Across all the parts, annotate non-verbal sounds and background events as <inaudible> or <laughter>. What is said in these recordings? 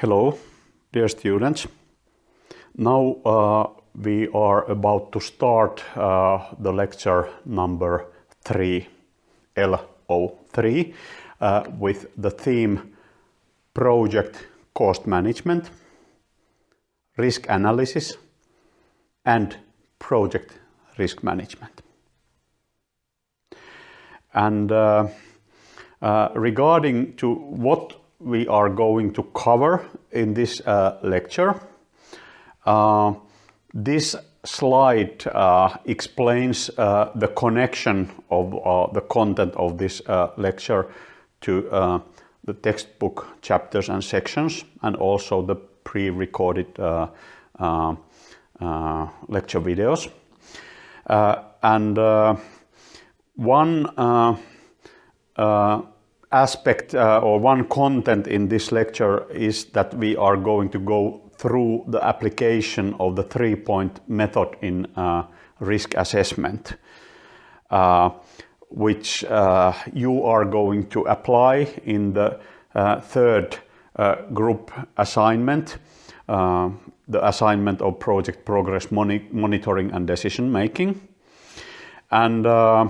Hello, dear students. Now uh, we are about to start uh, the lecture number 3, LO3, uh, with the theme Project Cost Management, Risk Analysis and Project Risk Management. And uh, uh, regarding to what we are going to cover in this uh, lecture. Uh, this slide uh, explains uh, the connection of uh, the content of this uh, lecture to the textbook chapters and sections and also the pre-recorded lecture videos. and one aspect uh, or one content in this lecture is that we are going to go through the application of the three-point method in uh, risk assessment, uh, which uh, you are going to apply in the uh, third uh, group assignment, the assignment of project progress moni monitoring and decision making. And the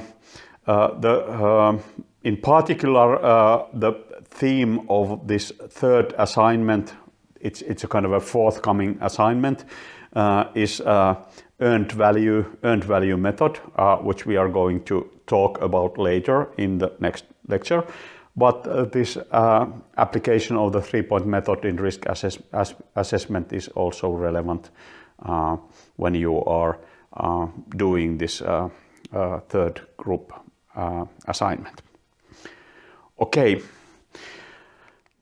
in particular, uh, the theme of this third assignment, it's, it's a kind of a forthcoming assignment, uh, is uh, earned value, earned value method, uh, which we are going to talk about later in the next lecture. But uh, this uh, application of the three-point method in risk assess ass assessment is also relevant when you are doing this third group assignment. Okay,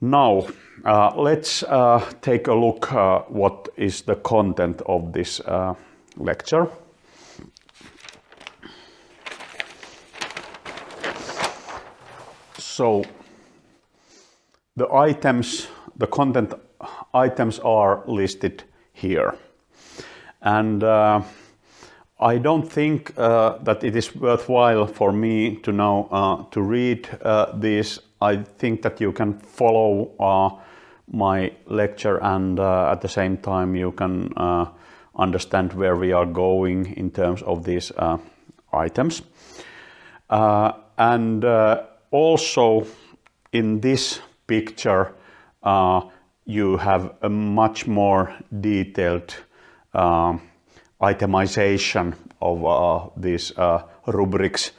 now uh, let's uh, take a look uh, what is the content of this uh, lecture. So the items, the content items are listed here. And uh, I don't think uh, that it is worthwhile for me to now uh, to read uh, this. I think that you can follow uh, my lecture and uh, at the same time you can uh, understand where we are going in terms of these items. and also in this picture you have a much more detailed itemization of uh, these uh, rubrics.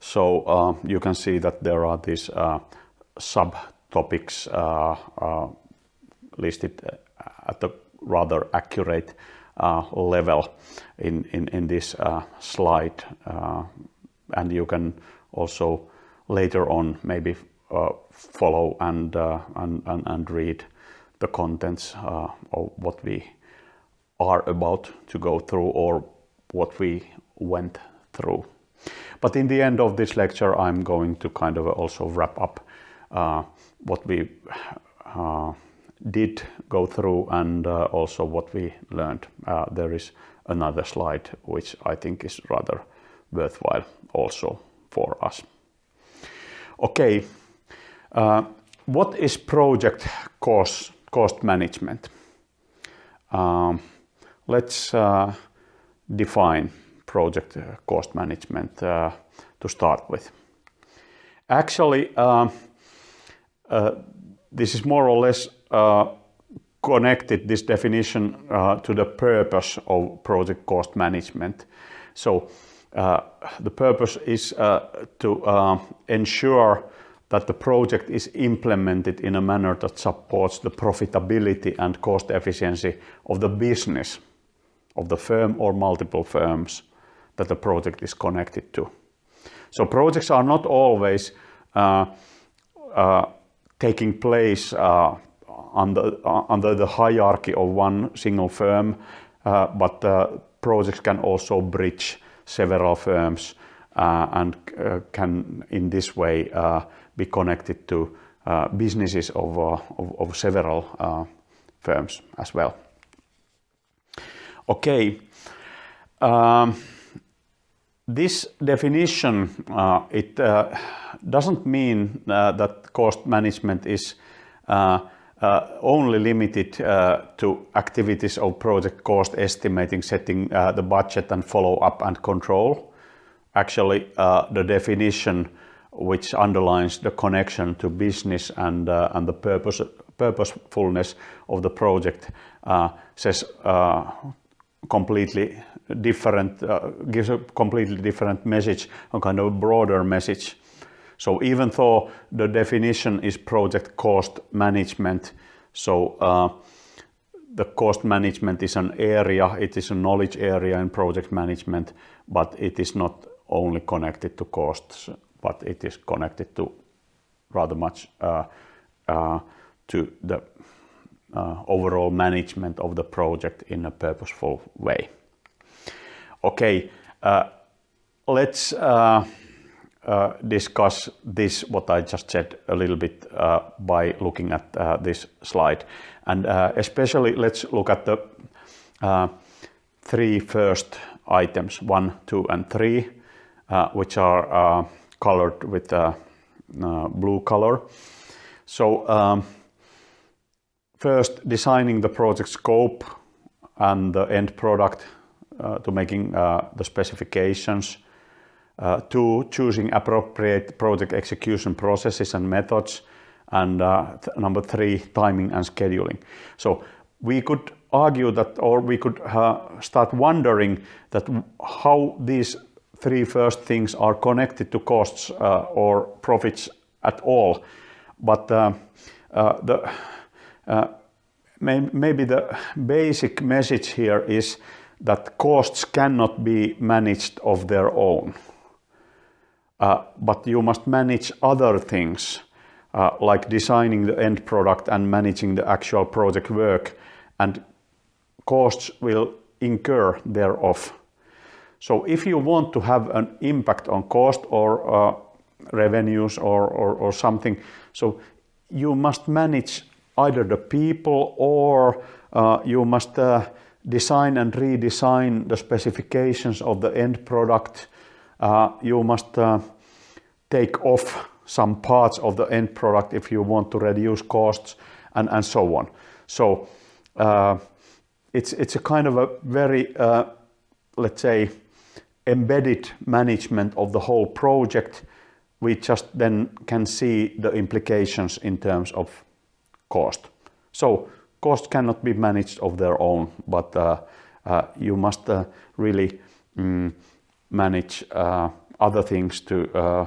So uh, you can see that there are these uh, subtopics uh, uh, listed at a rather accurate level in, in, in this slide. and you can also later on maybe follow and, and, and, and, read the contents of what we are about to go through or what we went through. But in the end of this lecture, I'm going to kind of also wrap up uh, what we uh, did go through and uh, also what we learned. Uh, there is another slide which I think is rather worthwhile also for us. Okay, uh, what is project cost, cost management? Um, Let's uh, define project uh, cost management uh, to start with. Actually, uh, this is more or less connected, this definition, to the purpose of project cost management. So the purpose is to ensure that the project is implemented in a manner that supports the profitability and cost efficiency of the business of the firm or multiple firms that the project is connected to. So projects are not always uh, uh, taking place uh, under, uh, under the hierarchy of one single firm, uh, but uh, projects can also bridge several firms and can in this way be connected to businesses of, of, of several firms as well. Okay. Um, this definition, uh, it uh, doesn't mean uh, that cost management is uh, uh, only limited uh, to activities of project cost estimating, setting the budget and follow up and control. Actually, the definition which underlines the connection to business and, and the purpose, purposefulness of the project says completely different, gives a completely different message, a kind of broader message. So even though the definition is project cost management, so uh, the cost management is an area, it is a knowledge area in project management, but it is not only connected to costs, but it is connected to rather much uh, uh, to the uh, overall management of the project in a purposeful way. Okay, uh, let's uh, uh, discuss this, what I just said, a little bit uh, by looking at uh, this slide. And especially let's look at the three first items, one, two, and three, which are colored with blue color. So um, first, designing the project scope and the end product to making the specifications uh, two, choosing appropriate project execution processes and methods. And uh, number three, timing and scheduling. So we could argue that, or we could uh, start wondering that how these three first things are connected to costs uh, or profits at all. But uh, uh, may maybe the basic message here is that costs cannot be managed of their own. Uh, but you must manage other things uh, like designing the end product and managing the actual project work and costs will incur thereof. So if you want to have an impact on cost or uh, revenues or, or, or, something, so you must manage either the people or uh, you must uh, design and redesign the specifications of the end product uh, you must uh, take off some parts of the end product if you want to reduce costs and, and so on. So uh, it's, it's a kind of a very, uh, let's say, embedded management of the whole project. We just then can see the implications in terms of cost. So cost cannot be managed of their own, but uh, uh you must uh, really mm, manage uh, other things to uh,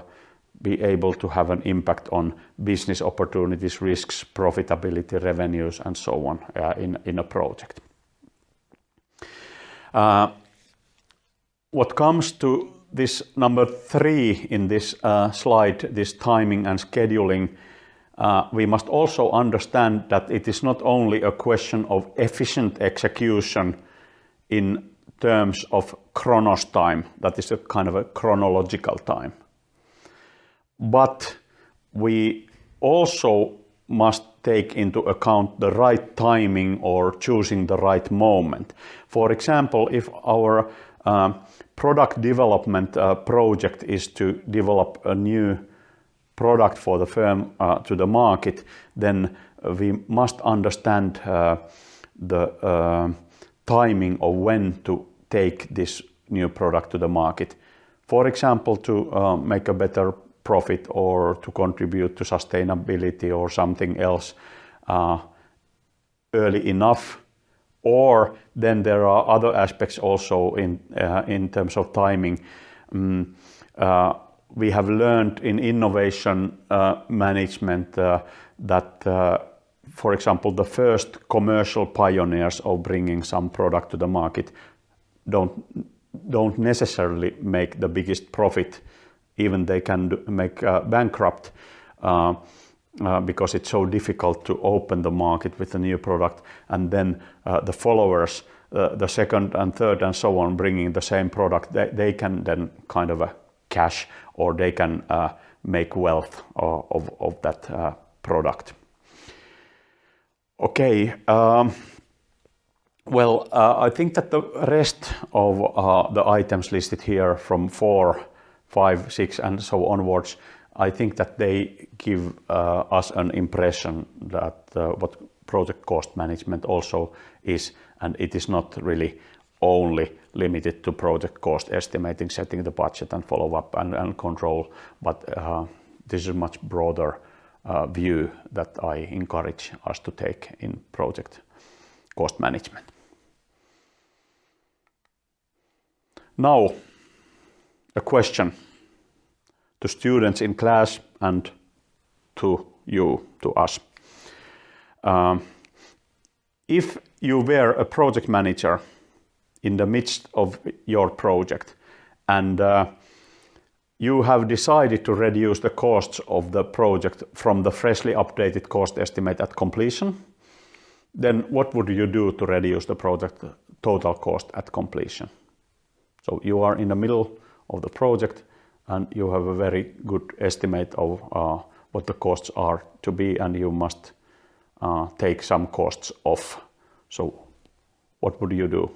be able to have an impact on business opportunities, risks, profitability, revenues, and so on uh, in, in a project. What comes to this number three in this slide, this timing and scheduling, uh, we must also understand that it is not only a question of efficient execution in terms of chronos time, that is a kind of a chronological time. But we also must take into account the right timing or choosing the right moment. For example, if our uh, product development uh, project is to develop a new product for the firm uh, to the market, then we must understand uh, the uh, timing of when to take this new product to the market. For example, to make a better profit or to contribute to sustainability or something else early enough. Or then there are other aspects also in, in terms of timing. Uh, we have learned in innovation uh, management uh, that for example, the first commercial pioneers of bringing some product to the market don't, don't necessarily make the biggest profit, even they can do, make uh, bankrupt uh, uh, because it's so difficult to open the market with a new product. And then uh, the followers, uh, the second and third and so on, bringing the same product, they, they can then kind of a cash or they can make wealth of, of that product. Okay. Um, well, uh, I think that the rest of uh, the items listed here from four, five, six, and so onwards I think that they give uh, us an impression that uh, what project cost management also is, and it is not really only limited to project cost estimating, setting the budget and follow up and, and control, but uh, this is a much broader uh, view that I encourage us to take in project cost management. Now, a question to students in class and to you, to us. Um, if you were a project manager in the midst of your project and uh, you have decided to reduce the costs of the project from the freshly updated cost estimate at completion, then what would you do to reduce the project total cost at completion? So you are in the middle of the project and you have a very good estimate of uh, what the costs are to be and you must uh, take some costs off. So what would you do?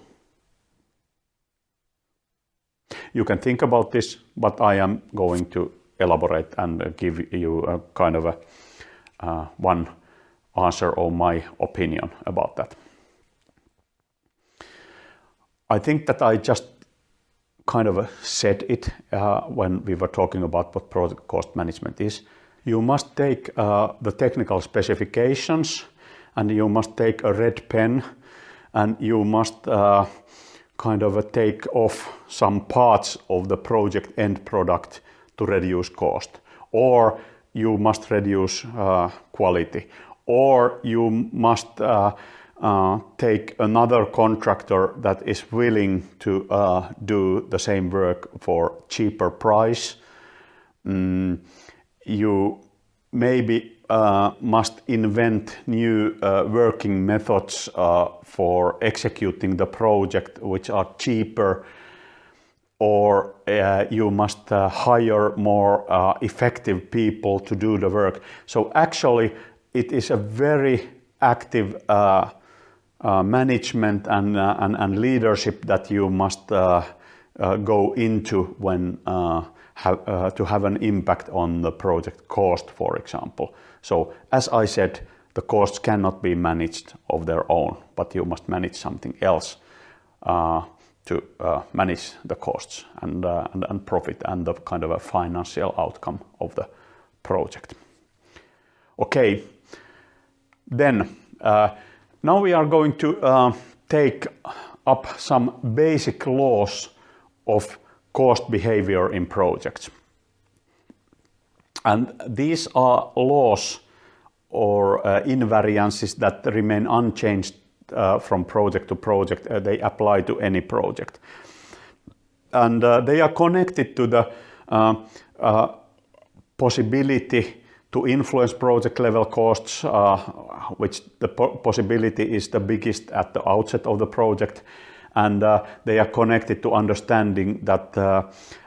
You can think about this, but I am going to elaborate and give you a kind of a uh, one answer or my opinion about that. I think that I just kind of said it uh, when we were talking about what project cost management is. You must take uh, the technical specifications and you must take a red pen and you must uh, kind of a take off some parts of the project end product to reduce cost or you must reduce uh, quality or you must uh, uh, take another contractor that is willing to uh, do the same work for cheaper price. Mm, you maybe uh, must invent new uh, working methods uh, for executing the project which are cheaper or uh, you must hire more effective people to do the work. So actually it is a very active uh, management and, uh, and, and, leadership that you must uh, go into when have, to have an impact on the project cost, for example. So as I said, the costs cannot be managed of their own, but you must manage something else uh, to uh, manage the costs and, uh, and, and, profit and the kind of a financial outcome of the project. Okay, then now we are going to take up some basic laws of cost behavior in projects. And these are laws or uh, invariances that remain unchanged uh, from project to project. Uh, they apply to any project. And uh, they are connected to the uh, possibility to influence project level costs, uh, which the po possibility is the biggest at the outset of the project. And uh, they are connected to understanding that uh,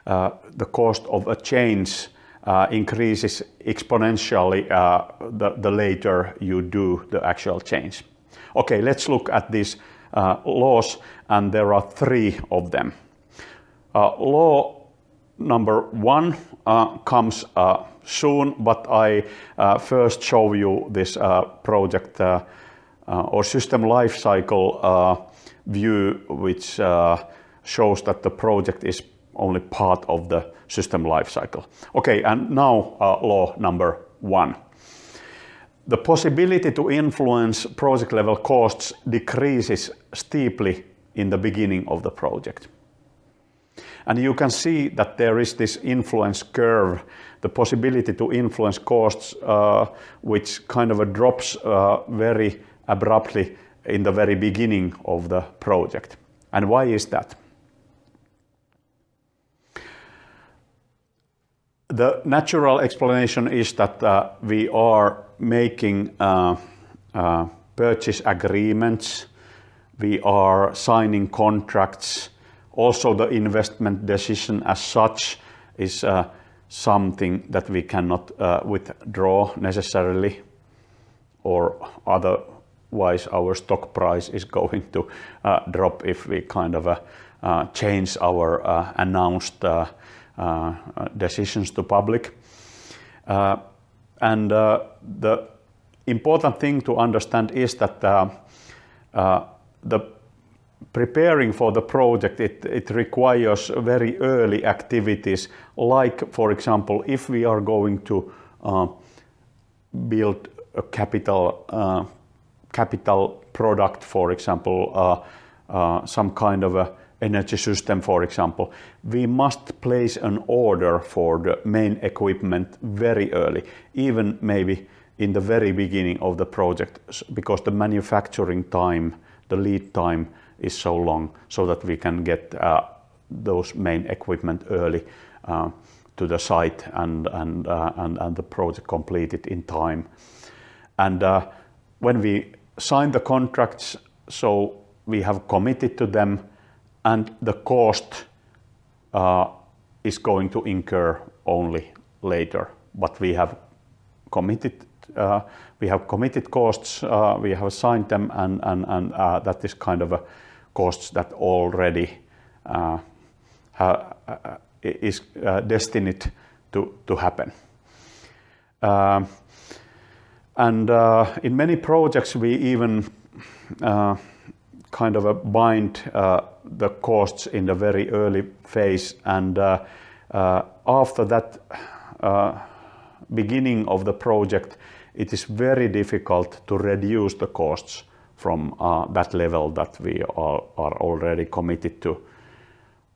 uh the cost of a change uh, increases exponentially uh, the, the later you do the actual change. Okay, let's look at these laws, and there are three of them. law number one comes soon, but I uh, first show you this uh, project uh, or system life lifecycle view, which shows that the project is only part of the system lifecycle. Okay, and now law number one. The possibility to influence project level costs decreases steeply in the beginning of the project. And you can see that there is this influence curve, the possibility to influence costs, uh, which kind of drops uh, very abruptly in the very beginning of the project. And why is that? The natural explanation is that uh, we are making uh, uh, purchase agreements, we are signing contracts, also, the investment decision as such is uh, something that we cannot uh, withdraw necessarily, or otherwise our stock price is <laughs> going to uh, drop if we kind of change our announced decisions to public. Uh, and uh, the important thing to understand is that uh, uh, the preparing for the project, it, it requires very early activities, like, for example, if we are going to uh, build a capital, uh, capital product, for example, uh, uh, some kind of a energy system, for example, we must place an order for the main equipment very early, even maybe in the very beginning of the project, because the manufacturing time, the lead time is so long, so that we can get uh, those main equipment early uh, to the site and, and, uh, and, and the project completed in time. And uh, when we sign the contracts, so we have committed to them and the cost uh, is going to incur only later. But we have committed, uh, we have committed costs, uh, we have signed them, and, and, and uh, that is kind of a costs that already uh, uh, is destined to, to happen. Um, and in many projects, we even kind of a bind uh, the costs in the very early phase and uh, uh, after that beginning of the project it is very difficult to reduce the costs from that level that we are, already committed to.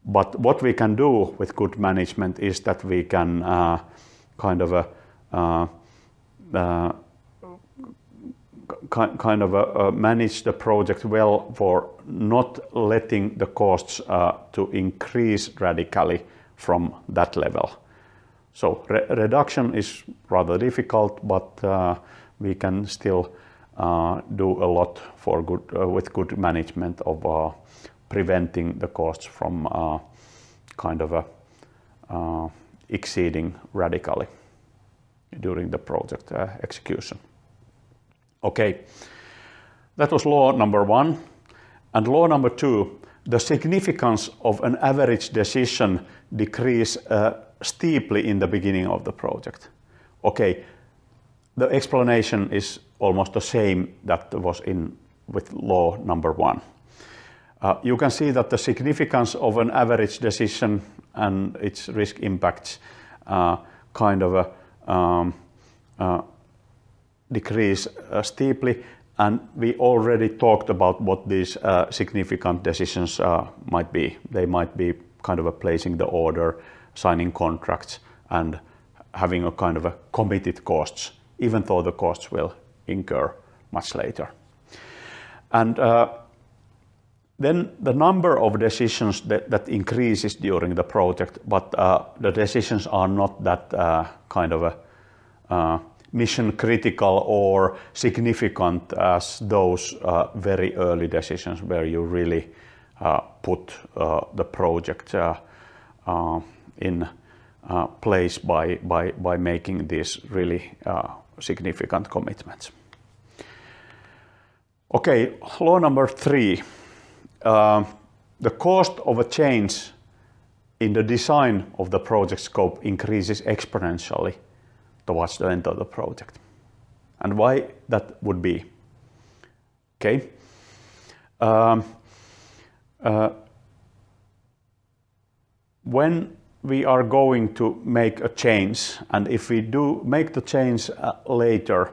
But what we can do with good management is that we can kind of kind of uh, uh, manage the project well for not letting the costs uh, to increase radically from that level. So re reduction is rather difficult, but uh, we can still do a lot for good, with good management of preventing the costs from kind of exceeding radically during the project execution. Okay, that was law number one. And law number two, the significance of an average decision decrease uh, steeply in the beginning of the project. Okay, the explanation is almost the same that was in with law number one. Uh, you can see that the significance of an average decision and its risk impacts uh, kind of a, um, uh, decrease uh, steeply. And we already talked about what these uh, significant decisions uh, might be. They might be kind of a placing the order, signing contracts, and having a kind of a committed costs, even though the costs will incur much later. And uh, then the number of decisions that, that, increases during the project, but uh, the decisions are not that uh, kind of a mission critical or significant as those uh, very early decisions where you really uh, put uh, the project uh, uh, in uh, place by, by, by making these really significant commitments. Okay, law number three. the cost of a change in the design of the project scope increases exponentially towards the end of the project. And why that would be? Okay. Um, uh, when we are going to make a change, and if we do make the change uh, later,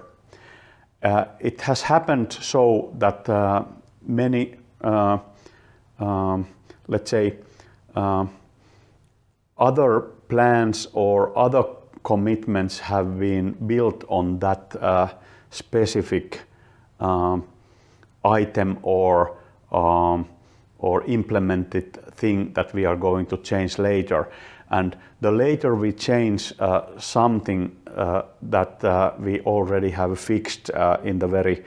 uh, it has happened so that uh, many, uh, um, let's say, uh, other plans or other commitments have been built on that uh, specific um, item or um, or implemented thing that we are going to change later. And the later we change uh, something uh, that uh, we already have fixed uh, in the very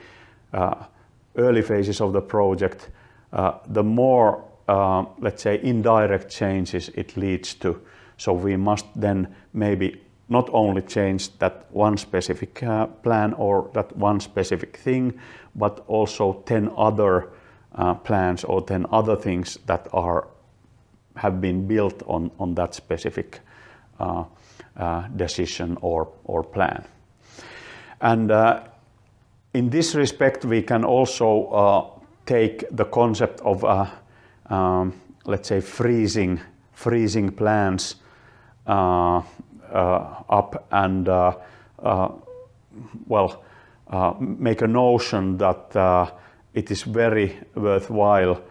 uh, early phases of the project, the more, let's say, indirect changes it leads to. So we must then maybe not only change that one specific uh, plan or that one specific thing, but also 10 other uh, plans or 10 other things that are have been built on, on that specific uh, decision or, or plan. And in this respect, we can also take the concept of, um, let's say, freezing, freezing plans uh, uh, up and, uh, well, make a notion that it is very worthwhile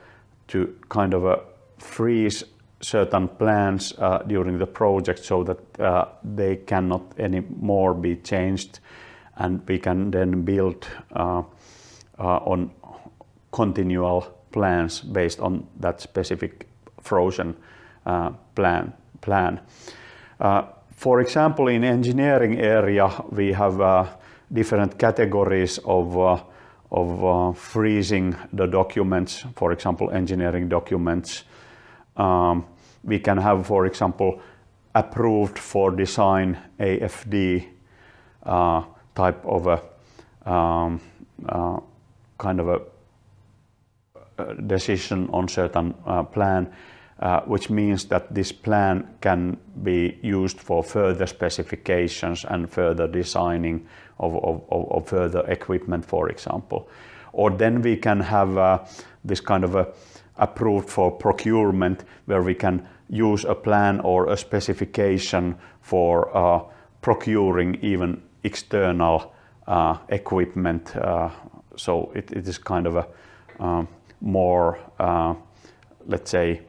to kind of freeze certain plans uh, during the project so that uh, they cannot anymore be changed and we can then build uh, on continual plans based on that specific frozen plan. plan. For example, in engineering area, we have different categories of of uh, freezing the documents, for example, engineering documents. Um, we can have, for example, approved for design AFD uh, type of a um, uh, kind of a, decision on certain uh, plan, uh, which means that this plan can be used for further specifications and further designing of, of, of further equipment, for example. Or then we can have uh, this kind of a approved for procurement where we can use a plan or a specification for uh, procuring even external uh, equipment. Uh, so it, it is kind of a more, let's say,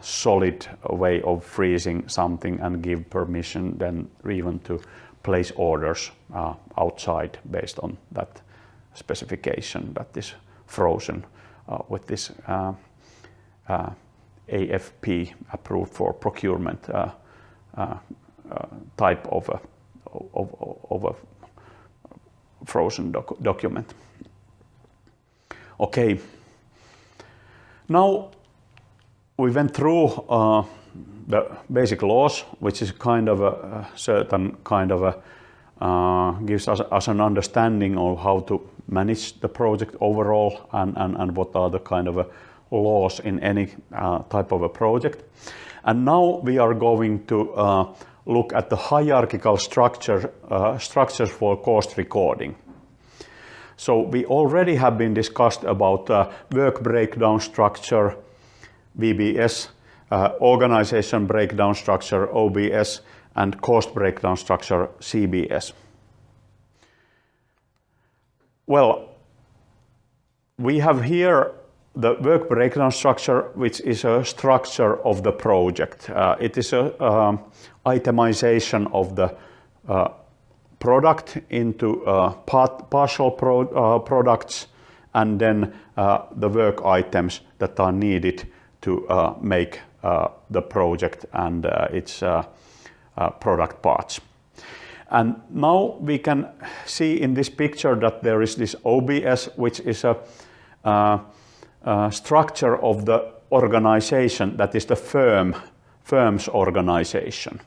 solid way of freezing something and give permission then even to place orders uh, outside based on that specification that is frozen uh, with this uh, uh AFP approved for procurement uh, type of a, of, of a frozen doc document. Okay, now we went through the basic laws, which is kind of a, certain kind of a, uh, gives us, us, an understanding of how to manage the project overall and, and, and what are the kind of laws in any uh, type of a project. And now we are going to uh, look at the hierarchical structure, uh, structures for cost recording. So we already have been discussed about uh, work breakdown structure, VBS, uh, organization breakdown structure, OBS, and cost breakdown structure, CBS. Well, we have here the work breakdown structure, which is a structure of the project. Uh, it is a um, itemization of the uh, product into uh, part, partial pro, uh, products and then uh, the work items that are needed to uh, make uh, the project and uh, its uh, product parts. And now we can see in this picture that there is this OBS, which is a, structure of the organization that is the firm, firm's organization.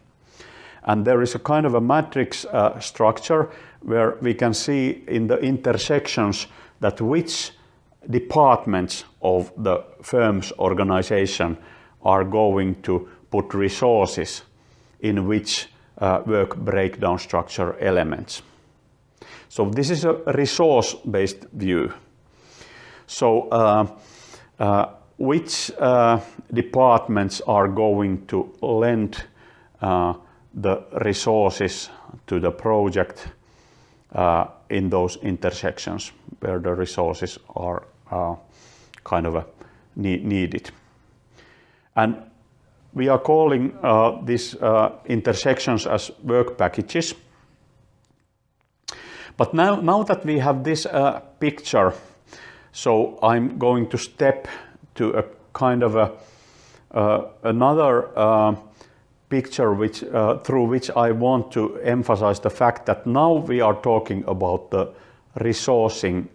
And there is a kind of a matrix uh, structure where we can see in the intersections that which departments of the firm's organization are going to put resources in which uh, work breakdown structure elements. So this is a resource-based view. So uh, uh, which uh, departments are going to lend uh, the resources to the project uh, in those intersections where the resources are kind of needed. And we are calling uh, these uh, intersections as work packages. But now, now that we have this uh, picture, so I'm going to step to a kind of a, uh, another uh, picture which, uh, through which I want to emphasize the fact that now we are talking about the resourcing,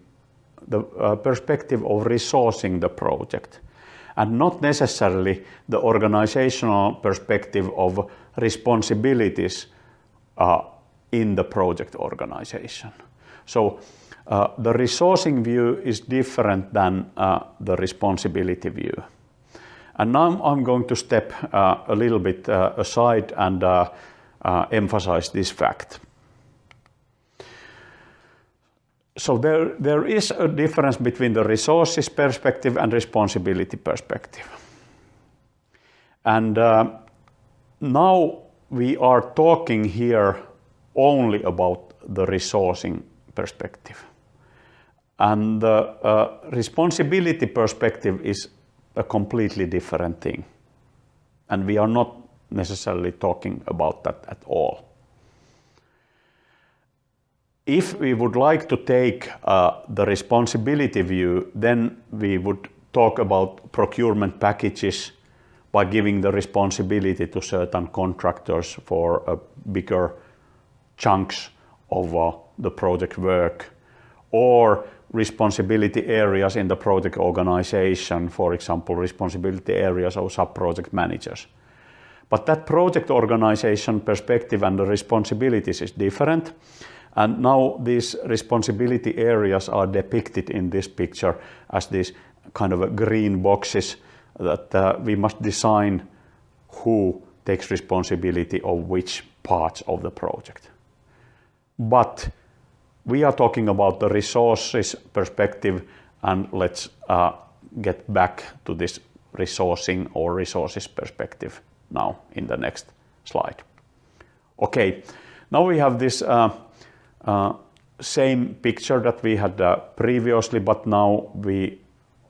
the perspective of resourcing the project and not necessarily the organizational perspective of responsibilities uh, in the project organization. So uh, the resourcing view is different than uh, the responsibility view. And now I'm going to step uh, a little bit uh, aside and uh, uh, emphasize this fact. So there, there is a difference between the resources perspective and responsibility perspective. And uh, now we are talking here only about the resourcing perspective. And the uh, responsibility perspective is a completely different thing. And we are not necessarily talking about that at all. If we would like to take uh, the responsibility view, then we would talk about procurement packages by giving the responsibility to certain contractors for a bigger chunks of uh, the project work or responsibility areas in the project organization, for example, responsibility areas of sub-project managers. But that project organization perspective and the responsibilities is different. And now these responsibility areas are depicted in this picture as these kind of green boxes that uh, we must design who takes responsibility of which parts of the project. But we are talking about the resources perspective and let's uh, get back to this resourcing or resources perspective now in the next slide. Okay, now we have this uh, same picture that we had uh, previously, but now we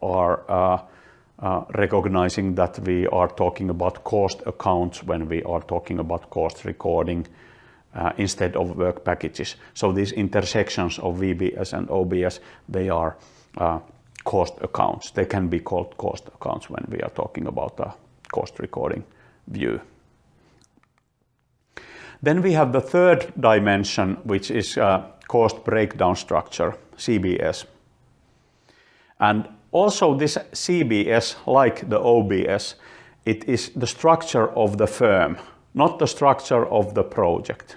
are uh, uh, recognizing that we are talking about cost accounts when we are talking about cost recording uh, instead of work packages. So these intersections of VBS and OBS, they are uh, cost accounts. They can be called cost accounts when we are talking about a cost recording view. Then we have the third dimension, which is uh, cost breakdown structure, CBS. And also this CBS, like the OBS, it is the structure of the firm, not the structure of the project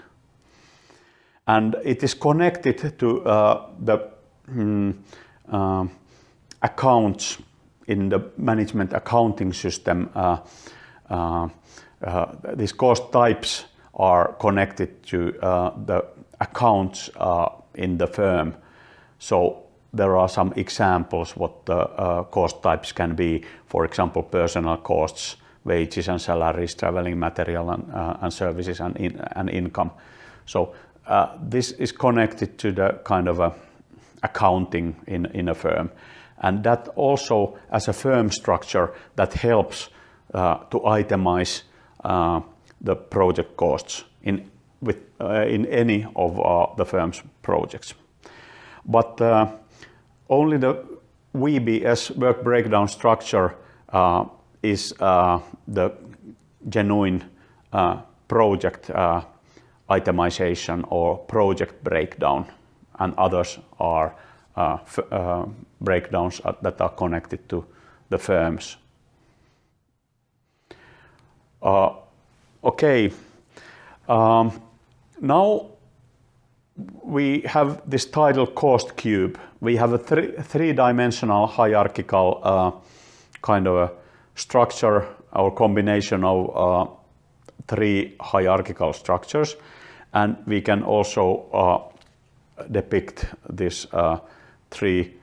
and it is connected to uh, the mm, uh, accounts in the management accounting system. Uh, uh, uh these cost types are connected to uh, the accounts in the firm. So there are some examples what the cost types can be. For example, personal costs, wages and salaries, traveling material and, and services and, in, and income. So uh, this is connected to the kind of a accounting in, in a firm. And that also, as a firm structure, that helps uh, to itemize uh, the project costs in, with, uh, in any of uh, the firm's projects. But uh, only the VBS work breakdown structure is the genuine project itemization or project breakdown, and others are uh, uh, breakdowns that are connected to the firms. Uh, okay, um, now we have this title cost cube. We have a three-dimensional hierarchical uh, kind of a structure or combination of uh, three hierarchical structures and we can also uh, depict these uh, three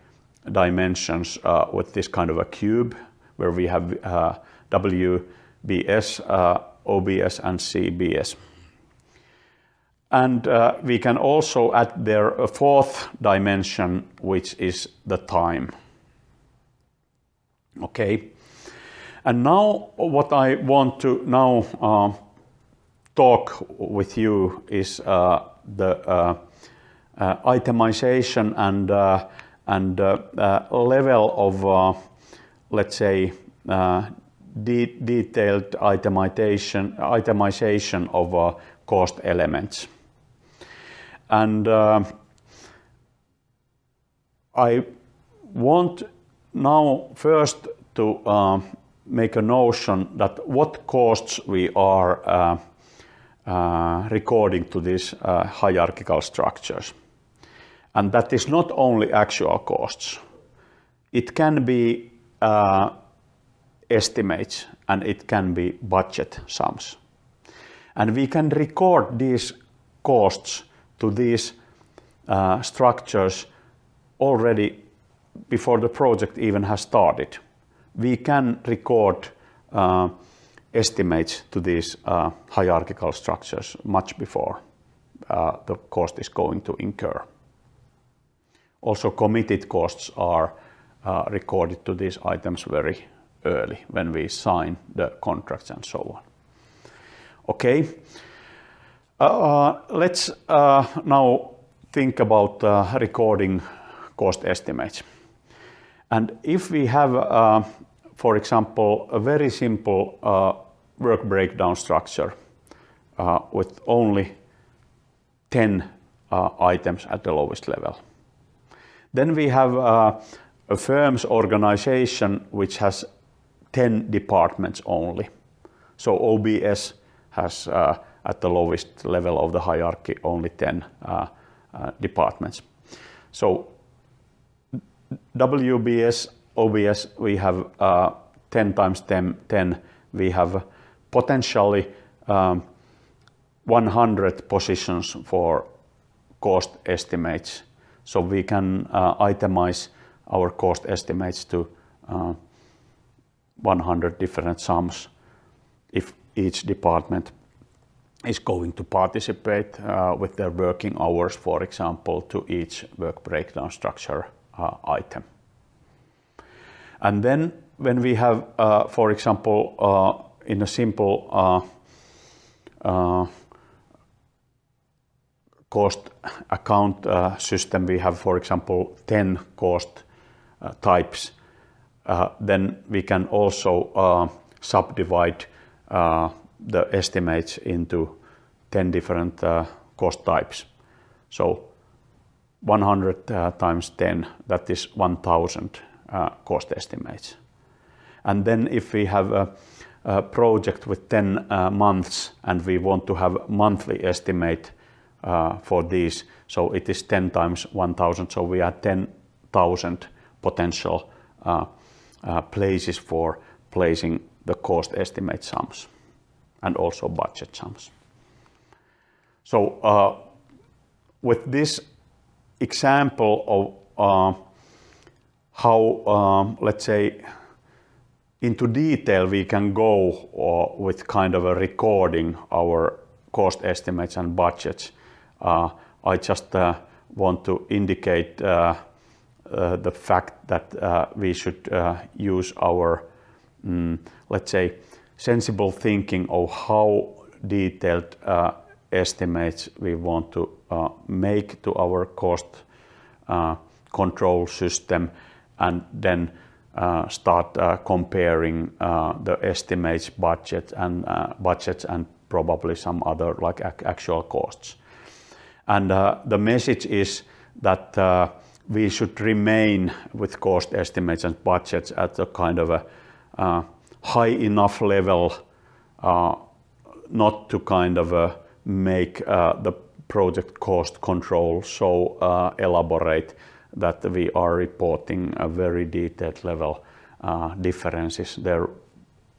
dimensions uh, with this kind of a cube where we have WBS, OBS and CBS. And uh, we can also add there a fourth dimension, which is the time. Okay. And now what I want to now uh, talk with you is uh, the uh, uh, itemization and and level of let's say de detailed itemization itemization of cost elements. And I want now first to uh, make a notion that what costs we are uh, uh, recording to these uh, hierarchical structures. And that is not only actual costs. It can be uh, estimates and it can be budget sums. And we can record these costs to these uh, structures already before the project even has started. We can record uh, estimates to these uh, hierarchical structures much before uh, the cost is going to incur. Also committed costs are uh, recorded to these items very early when we sign the contracts and so on. Okay, uh, let's uh, now think about uh, recording cost estimates. And if we have, uh, for example, a very simple uh, work breakdown structure uh, with only 10 items at the lowest level, then we have a firm's organization which has 10 departments only. So OBS has uh, at the lowest level of the hierarchy only 10 uh, uh, departments. So WBS, OBS, we have uh, 10 times 10, 10, we have potentially um, 100 positions for cost estimates. So we can uh, itemize our cost estimates to uh, 100 different sums if each department is going to participate uh, with their working hours, for example, to each work breakdown structure uh, item. And then when we have, uh, for example, uh, in a simple uh, uh, cost account system, we have, for example, 10 cost types, then we can also subdivide the estimates into 10 different uh, cost types. So 100 uh, times 10, that is 1000 uh, cost estimates. And then if we have a, a project with 10 uh, months and we want to have monthly estimate uh, for these, so it is 10 times 1000, so we have 10,000 potential uh, places for placing the cost estimate sums and also budget sums. So uh, with this example of uh, how, um, let's say, into detail we can go uh, with kind of a recording our cost estimates and budgets, uh, I just want to indicate the fact that we should use our, mm, let's say, sensible thinking of how detailed uh, estimates we want to uh, make to our cost uh, control system and then uh, start uh, comparing uh, the estimates budget and budgets and probably some other like actual costs. And the message is that we should remain with cost estimates and budgets at a kind of a high enough level uh, not to kind of uh, make uh, the project cost control so uh, elaborate that we are reporting a very detailed level uh, differences. There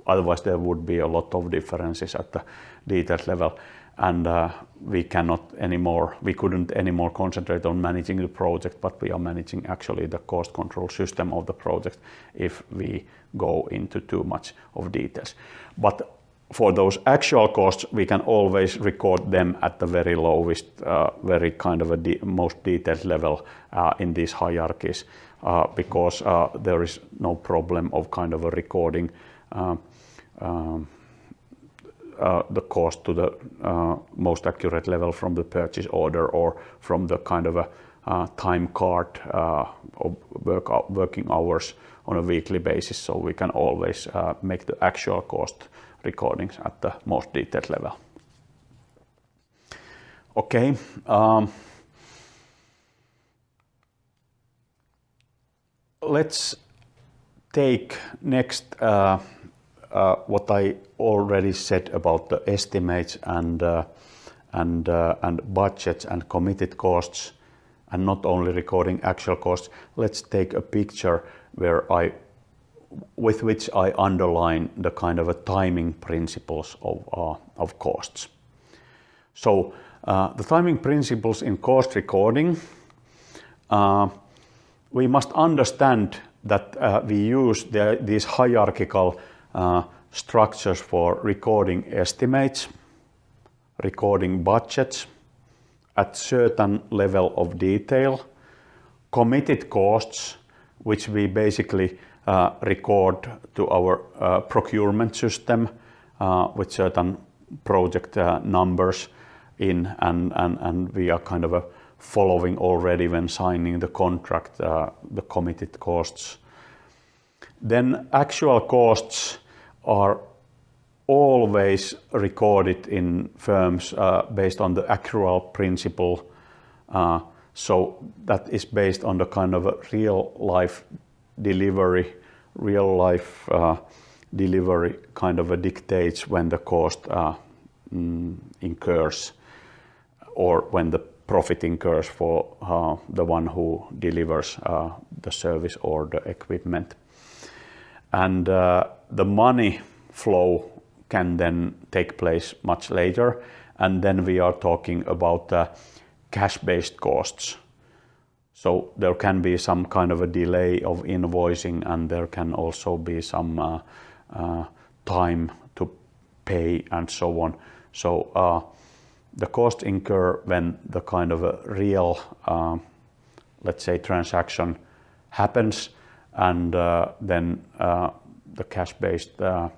otherwise there would be a lot of differences at the detailed level and uh, we cannot anymore, we couldn't anymore concentrate on managing the project, but we are managing actually the cost control system of the project if we go into too much of details. But for those actual costs, we can always record them at the very lowest, uh, very kind of a de most detailed level uh, in these hierarchies, uh, because uh, there is no problem of kind of a recording uh, um, uh, the cost to the uh, most accurate level from the purchase order or from the kind of a uh, time card of work, working hours on a weekly basis. So we can always make the actual cost recordings at the most detailed level. Okay. Um, let's take next uh, uh, what I already said about the estimates and uh, and uh, and budgets and committed costs and not only recording actual costs. Let's take a picture where I with which I underline the kind of a timing principles of uh, costs. So uh, the timing principles in cost recording, uh, we must understand that uh, we use the, these hierarchical uh, structures for recording estimates, recording budgets at certain level of detail, committed costs, which we basically uh, record to our uh, procurement system uh, with certain project uh, numbers in and, and, and we are kind of following already when signing the contract, uh, the committed costs. Then actual costs are always recorded in firms uh, based on the accrual principle. Uh, so that is based on the kind of real life delivery, real life uh, delivery kind of a dictates when the cost uh, mm, incurs or when the profit incurs for uh, the one who delivers uh, the service or the equipment. And uh, the money flow can then take place much later. And then we are talking about uh, cash-based costs. So there can be some kind of a delay of invoicing and there can also be some uh, uh, time to pay and so on. So uh, the cost incur when the kind of a real, uh, let's say, transaction happens and uh, then uh, the cash-based uh,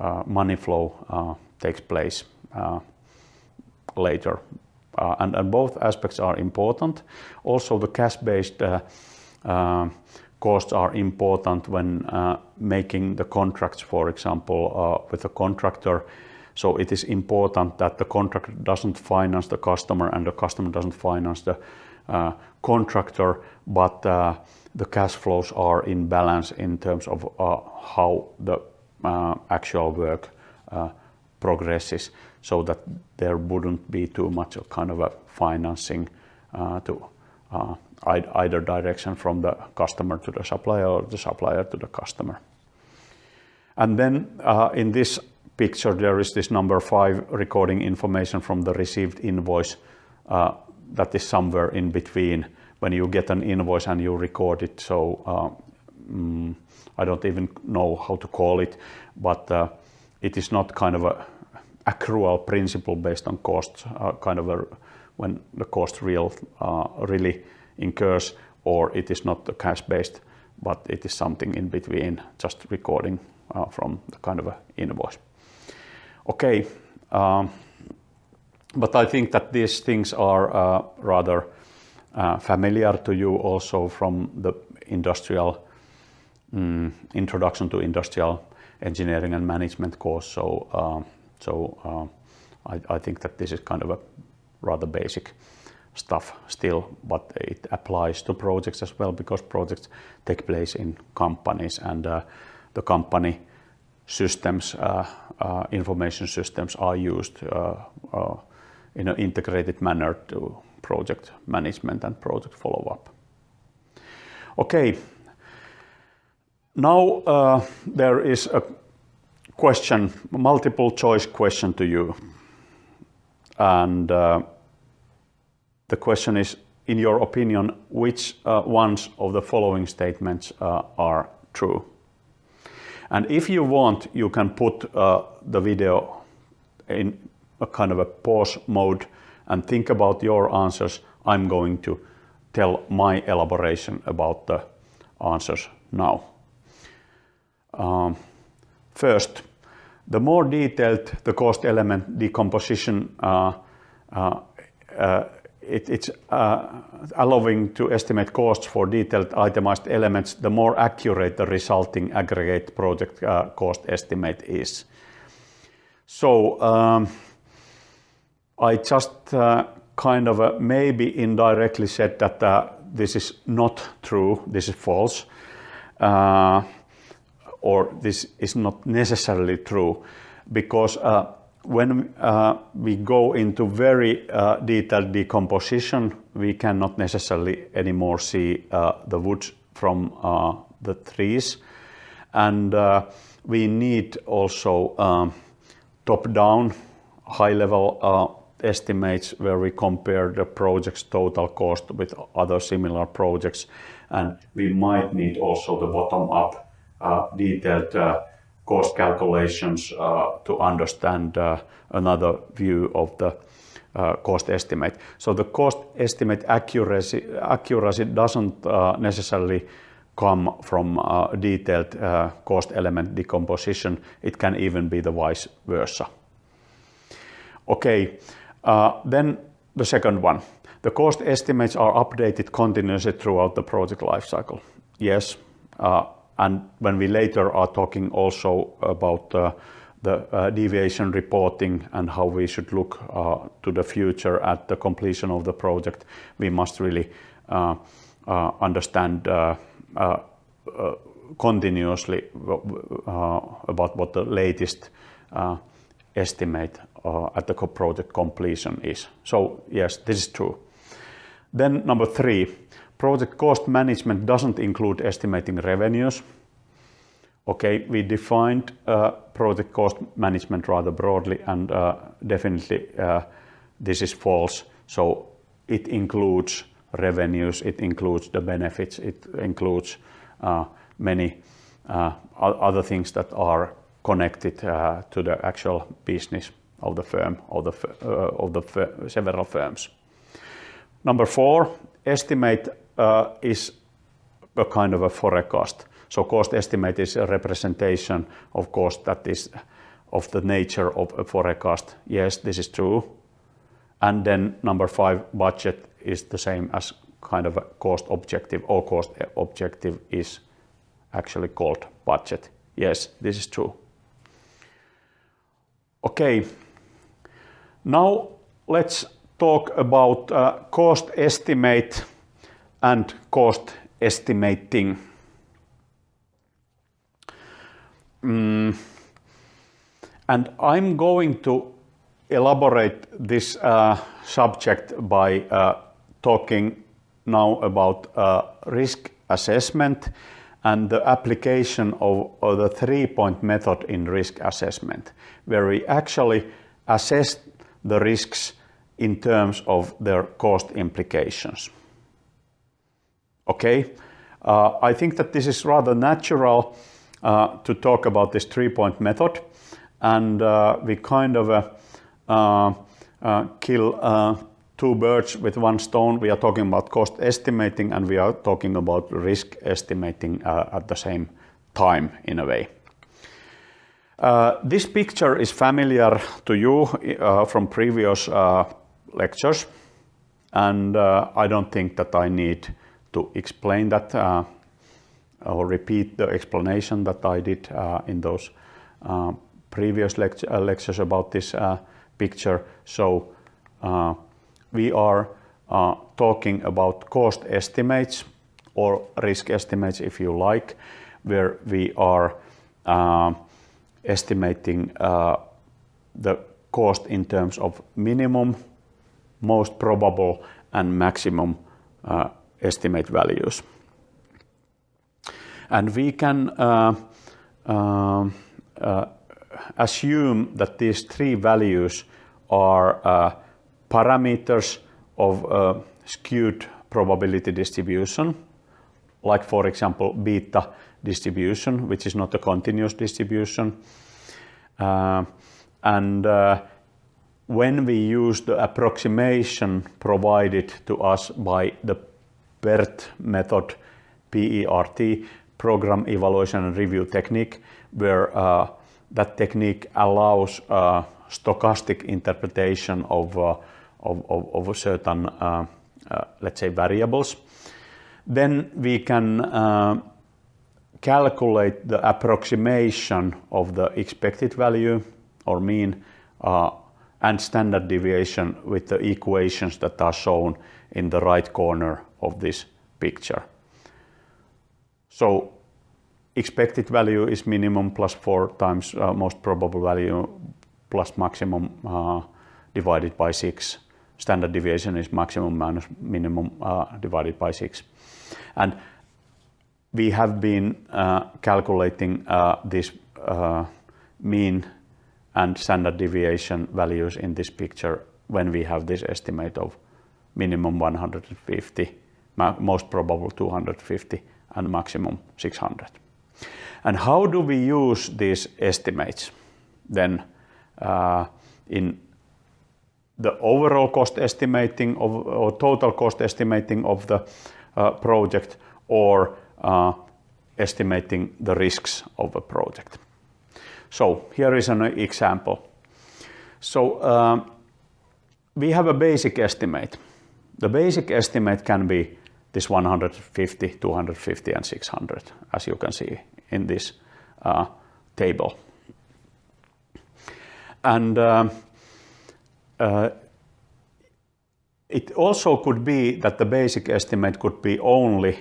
uh money flow uh, takes place uh, later. And, and, both aspects are important. Also the cash-based costs are important when making the contracts, for example, with a contractor so it is important that the contractor doesn't finance the customer and the customer doesn't finance the contractor, but the cash flows are in balance in terms of uh, how the uh, actual work uh, progresses so that there wouldn't be too much of kind of a financing uh, to either direction from the customer to the supplier or the supplier to the customer. And then in this picture there is this number five recording information from the received invoice uh, that is somewhere in between when you get an invoice and you record it. So uh, mm, I don't even know how to call it, but uh, it is not kind of a accrual principle based on costs, uh, kind of a, when the cost real uh, really incurs, or it is not cash based, but it is something in between, just recording uh, from the kind of a invoice. Okay, um, but I think that these things are uh, rather uh, familiar to you also from the industrial um, introduction to industrial engineering and management course. So, uh, so uh, I, I, think that this is kind of a rather basic stuff still, but it applies to projects as well because projects take place in companies and uh, the company systems, uh, information systems are used in an integrated manner to project management and project follow-up. Okay, now uh, there is a question, multiple choice question to you. And uh, the question is, in your opinion, which uh, ones of the following statements are true? And if you want, you can put uh, the video in a kind of a pause mode and think about your answers. I'm going to tell my elaboration about the answers now. Um, first, the more detailed the cost element decomposition uh, uh, uh, it, it's uh, allowing to estimate costs for detailed itemized elements, the more accurate the resulting aggregate project uh, cost estimate is. So um, I just uh, kind of uh, maybe indirectly said that uh, this is not true, this is false, uh, or this is not necessarily true, because when uh, we go into very uh, detailed decomposition, we cannot necessarily anymore see uh, the woods from uh, the trees. And uh, we need also um, top-down, high-level estimates where we compare the project's total cost with other similar projects. And we might need also the bottom-up uh, detailed uh, cost calculations uh, to understand uh, another view of the uh, cost estimate. So the cost estimate accuracy, accuracy doesn't uh, necessarily come from detailed cost element decomposition. It can even be the vice versa. Okay, then the second one. The cost estimates are updated continuously throughout the project lifecycle. Yes, uh, and when we later are talking also about uh, the uh, deviation reporting and how we should look uh, to the future at the completion of the project, we must really uh, uh, understand continuously about what the latest estimate at the project completion is. So yes, this is true. Then number three, project cost management doesn't include estimating revenues. Okay, we defined uh, project cost management rather broadly and uh, definitely uh, this is false. So it includes revenues, it includes the benefits, it includes uh, many uh, other things that are connected uh, to the actual business of the firm, of the, of the several firms. Number four, estimate uh, is a kind of a forecast. So cost estimate is a representation of cost that is of the nature of a forecast. Yes, this is true. And then number five, budget is the same as kind of a cost objective or cost objective is actually called budget. Yes, this is true. Okay, now let's talk about uh, cost estimate and cost estimating. Mm. And I'm going to elaborate this uh, subject by uh, talking now about uh, risk assessment and the application of, of the three-point method in risk assessment, where we actually assess the risks in terms of their cost implications. Okay, uh, I think that this is rather natural uh, to talk about this three-point method and uh, we kind of uh, uh, uh, kill two birds with one stone. We are talking about cost estimating and we are talking about risk estimating at the same time in a way. This picture is familiar to you from previous lectures and uh, I don't think that I need to explain that uh, or repeat the explanation that I did uh, in those uh, previous lect uh, lectures about this uh, picture. So we are talking about cost estimates or risk estimates if you like, where we are estimating the cost in terms of minimum most probable and maximum uh, estimate values. And we can uh, uh, uh assume that these three values are uh, parameters of uh, skewed probability distribution, like for example beta distribution, which is not a continuous distribution. and when we use the approximation provided to us by the PERT method, PERT, Program Evaluation and Review Technique, where uh, that technique allows uh, stochastic interpretation of, uh, of, of, of, certain, uh, uh, let's say, variables, then we can uh, calculate the approximation of the expected value or mean and standard deviation with the equations that are shown in the right corner of this picture. So expected value is minimum plus 4 times uh, most probable value plus maximum uh, divided by 6. Standard deviation is maximum minus minimum uh, divided by 6. And we have been uh, calculating uh, this uh, mean and standard deviation values in this picture when we have this estimate of minimum 150, most probable 250, and maximum 600. And how do we use these estimates then uh, in the overall cost estimating of, or total cost estimating of the uh, project or estimating the risks of a project. So here is an example. So um, we have a basic estimate. The basic estimate can be this 150, 250 and 600 as you can see in this uh, table. And uh, uh, it also could be that the basic estimate could be only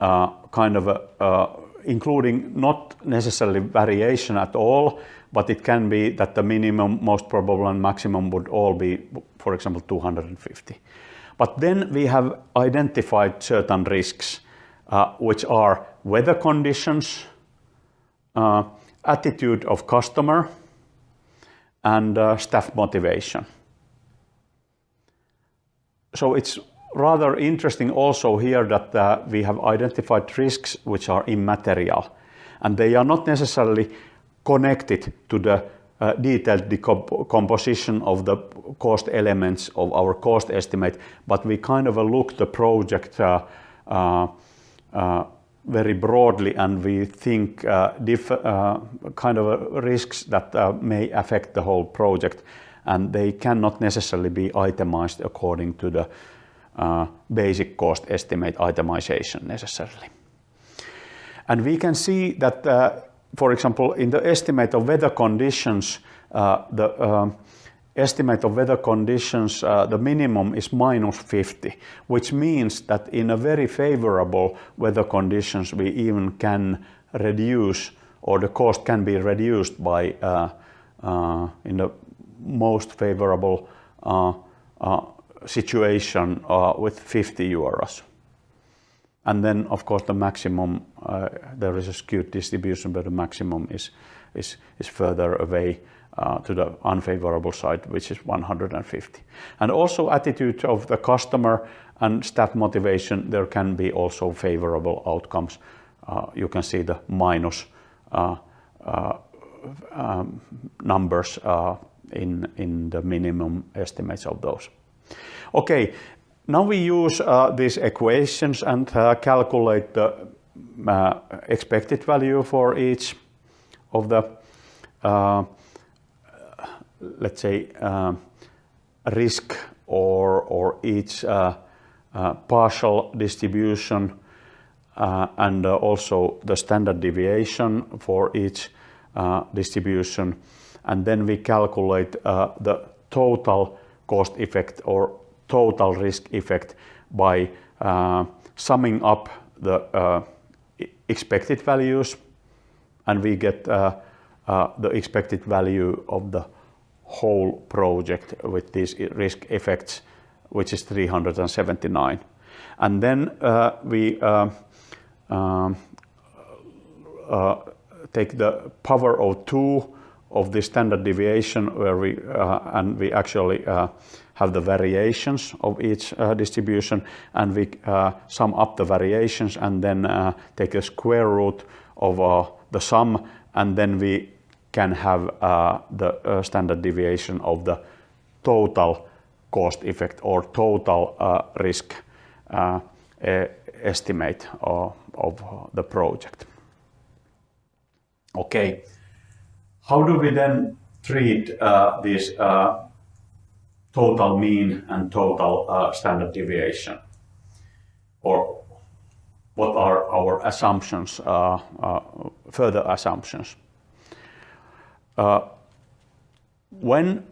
kind of a, uh, including not necessarily variation at all, but it can be that the minimum, most probable and maximum would all be, for example, 250. But then we have identified certain risks, uh, which are weather conditions, uh, attitude of customer, and uh, staff motivation. So it's rather interesting also here that uh, we have identified risks which are immaterial and they are not necessarily connected to the uh, detailed decomposition of the cost elements of our cost estimate, but we kind of look the project uh, uh, uh very broadly and we think uh, uh, kind of risks that may affect the whole project and they cannot necessarily be itemized according to the uh, basic cost estimate itemization necessarily. And we can see that, uh, for example, in the estimate of weather conditions, uh, the uh, estimate of weather conditions, uh, the minimum is minus 50, which means that in a very favorable weather conditions, we even can reduce or the cost can be reduced by uh, in the most favorable situation uh, with 50 euros. And then, of course, the maximum, uh, there is a skewed distribution, but the maximum is, is, is further away uh, to the unfavorable side, which is 150. And also attitude of the customer and staff motivation, there can be also favorable outcomes. Uh, you can see the minus uh, uh, um, numbers in, in the minimum estimates of those. Okay, now we use uh, these equations and uh, calculate the uh, expected value for each of the, uh, let's say, uh, risk or, or each uh, partial distribution and also the standard deviation for each distribution. And then we calculate the total cost effect or total risk effect by uh, summing up the uh, expected values and we get uh, uh, the expected value of the whole project with these risk effects which is 379 and then uh, we uh, um, take the power of 2 of the standard deviation where we and we actually have the variations of each uh, distribution and we uh, sum up the variations and then uh, take a square root of uh, the sum and then we can have uh, the uh, standard deviation of the total cost effect or total risk estimate of, of the project. Okay, how do we then treat these total mean and total uh, standard deviation? Or what are our assumptions, uh, uh, further assumptions? Uh, when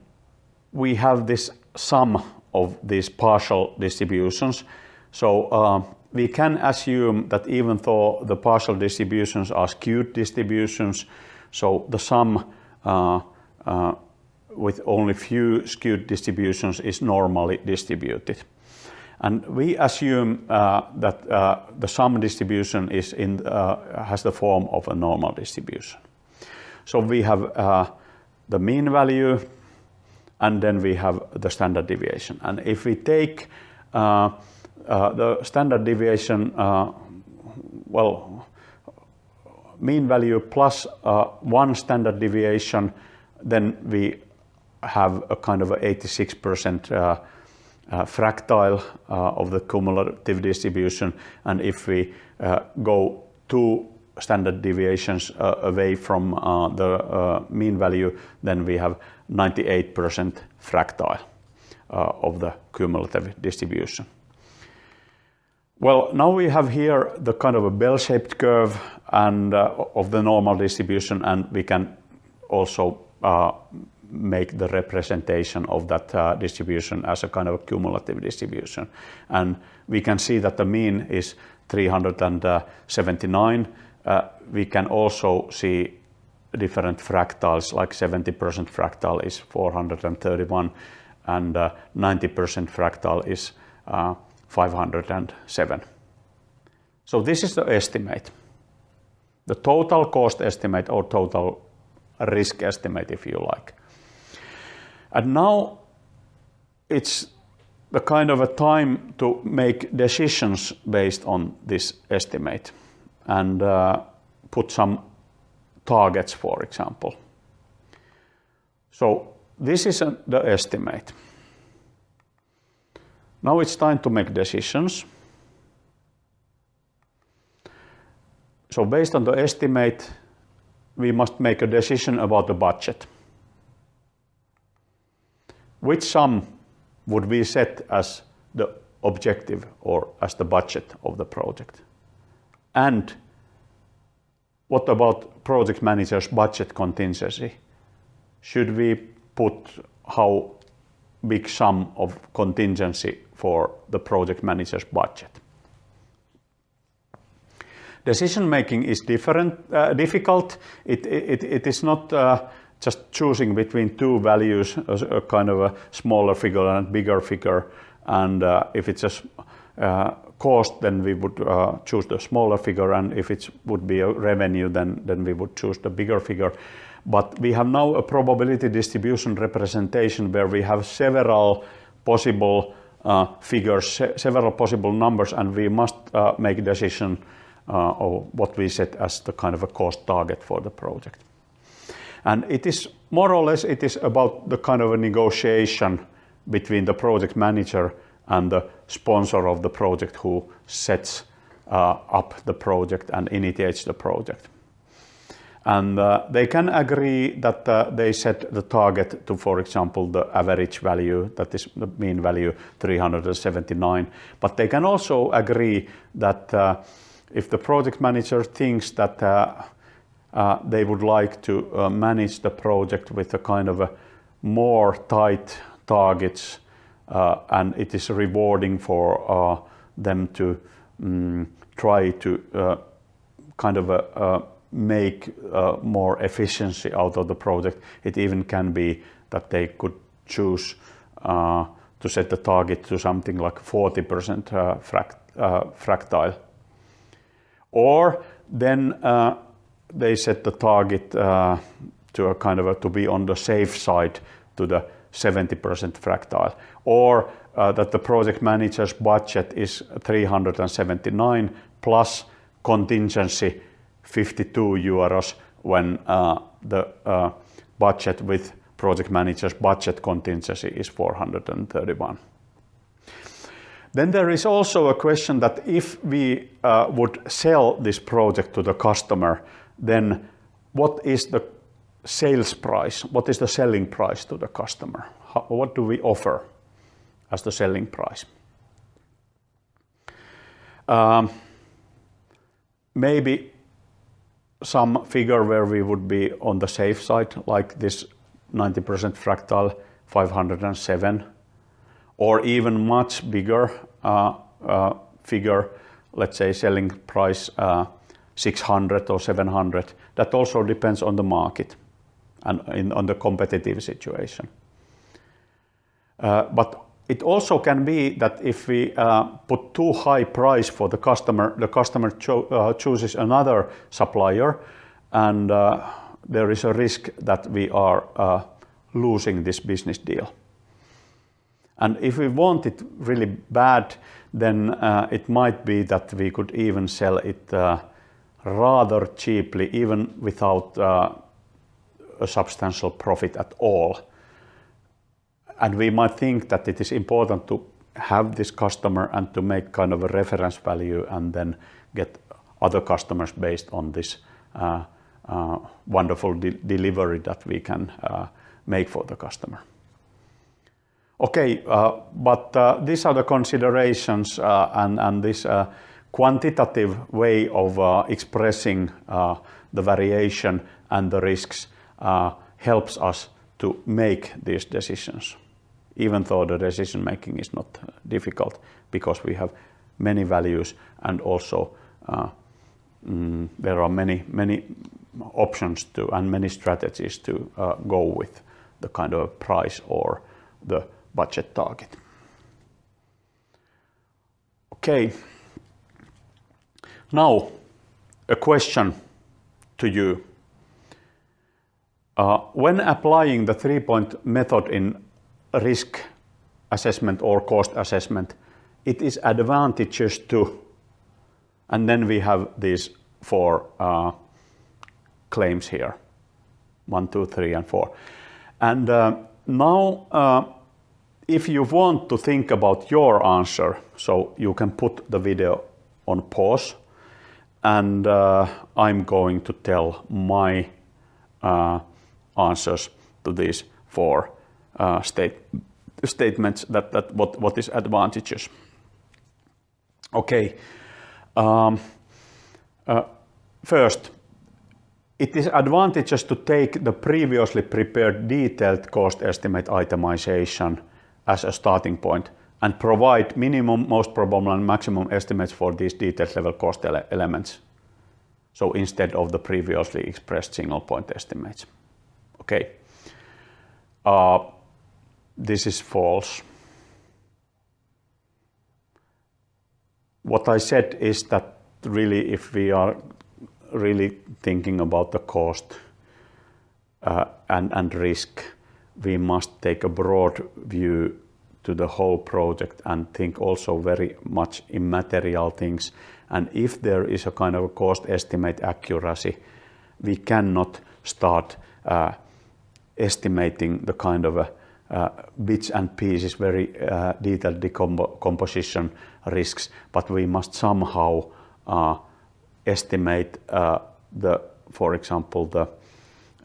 we have this sum of these partial distributions, so uh, we can assume that even though the partial distributions are skewed distributions, so the sum uh, with only few skewed distributions is normally distributed. And we assume uh, that uh, the sum distribution is in, uh, has the form of a normal distribution. So we have uh, the mean value and then we have the standard deviation. And if we take uh, uh, the standard deviation, well, mean value plus one standard deviation, then we have a kind of 86% uh, uh, fractile of the cumulative distribution. And if we go two standard deviations away from the mean value, then we have 98% fractile of the cumulative distribution. Well, now we have here the kind of a bell-shaped curve and uh, of the normal distribution, and we can also uh, make the representation of that uh, distribution as a kind of a cumulative distribution. And we can see that the mean is 379. Uh, we can also see different fractiles, like 70% fractile is 431, and 90% uh, fractile is uh, 507. So this is the estimate. The total cost estimate or total risk estimate, if you like. And now it's the kind of a time to make decisions based on this estimate and uh, put some targets, for example. So this is a, the estimate. Now it's time to make decisions. So based on the estimate, we must make a decision about the budget. Which sum would we set as the objective or as the budget of the project? And what about project manager's budget contingency? Should we put how big sum of contingency for the project manager's budget. Decision making is different, uh, difficult. It, it, it is not uh, just choosing between two values, a, kind of a smaller figure and a bigger figure. And uh, if it's a uh, cost, then we would uh, choose the smaller figure. And if it would be a revenue, then, then we would choose the bigger figure. But we have now a probability distribution representation where we have several possible uh, figures, se several possible numbers, and we must uh, make a decision uh, of what we set as the kind of a cost target for the project. And it is more or less, it is about the kind of a negotiation between the project manager and the sponsor of the project who sets uh, up the project and initiates the project. And uh, they can agree that uh, they set the target to, for example, the average value, that is the mean value 379. But they can also agree that uh, if the project manager thinks that uh, uh, they would like to uh, manage the project with a kind of a more tight targets and it is rewarding for them to um, try to kind of a make uh, more efficiency out of the project. It even can be that they could choose uh, to set the target to something like 40% uh, fract uh, fractile. Or then uh, they set the target uh, to a kind of a, to be on the safe side to the 70% fractile. Or that the project manager's budget is 379 plus contingency 52 euros when uh, the uh, budget with project manager's budget contingency is 431. Then there is also a question that if we uh, would sell this project to the customer, then what is the sales price? What is the selling price to the customer? How, what do we offer as the selling price? Um, maybe some figure where we would be on the safe side, like this 90% fractile 507, or even much bigger uh, uh, figure, let's say selling price uh, 600 or 700. That also depends on the market and in, on the competitive situation. Uh, but it also can be that if we uh, put too high price for the customer, the customer cho uh, chooses another supplier and uh, there is a risk that we are uh, losing this business deal. And if we want it really bad, then uh, it might be that we could even sell it rather cheaply, even without uh, a substantial profit at all. And we might think that it is important to have this customer and to make kind of a reference value and then get other customers based on this uh, uh, wonderful de delivery that we can uh, make for the customer. Okay, uh, but uh, these are the considerations and, and this quantitative way of expressing the variation and the risks helps us to make these decisions even though the decision making is not uh, difficult because we have many values and also uh, mm, there are many many options to and many strategies to uh, go with the kind of price or the budget target. Okay. Now a question to you. Uh, when applying the three-point method in risk assessment or cost assessment, it is advantageous to, and then we have these four uh, claims here, one, two, three, and four. And uh, now, uh, if you want to think about your answer, so you can put the video on pause, and uh, I'm going to tell my uh, answers to these four uh, state, statements that, that what, what is advantages. Okay. Um, uh, first, it is advantageous to take the previously prepared detailed cost estimate itemization as a starting point and provide minimum, most probable and maximum estimates for these detailed level cost ele elements. So instead of the previously expressed single point estimates. Okay. Uh, this is false. What I said is that really if we are really thinking about the cost uh, and, and risk, we must take a broad view to the whole project and think also very much immaterial things. And if there is a kind of a cost estimate accuracy, we cannot start uh, estimating the kind of a uh, bits and pieces, very uh, detailed decomposition risks, but we must somehow uh, estimate uh, the, for example, the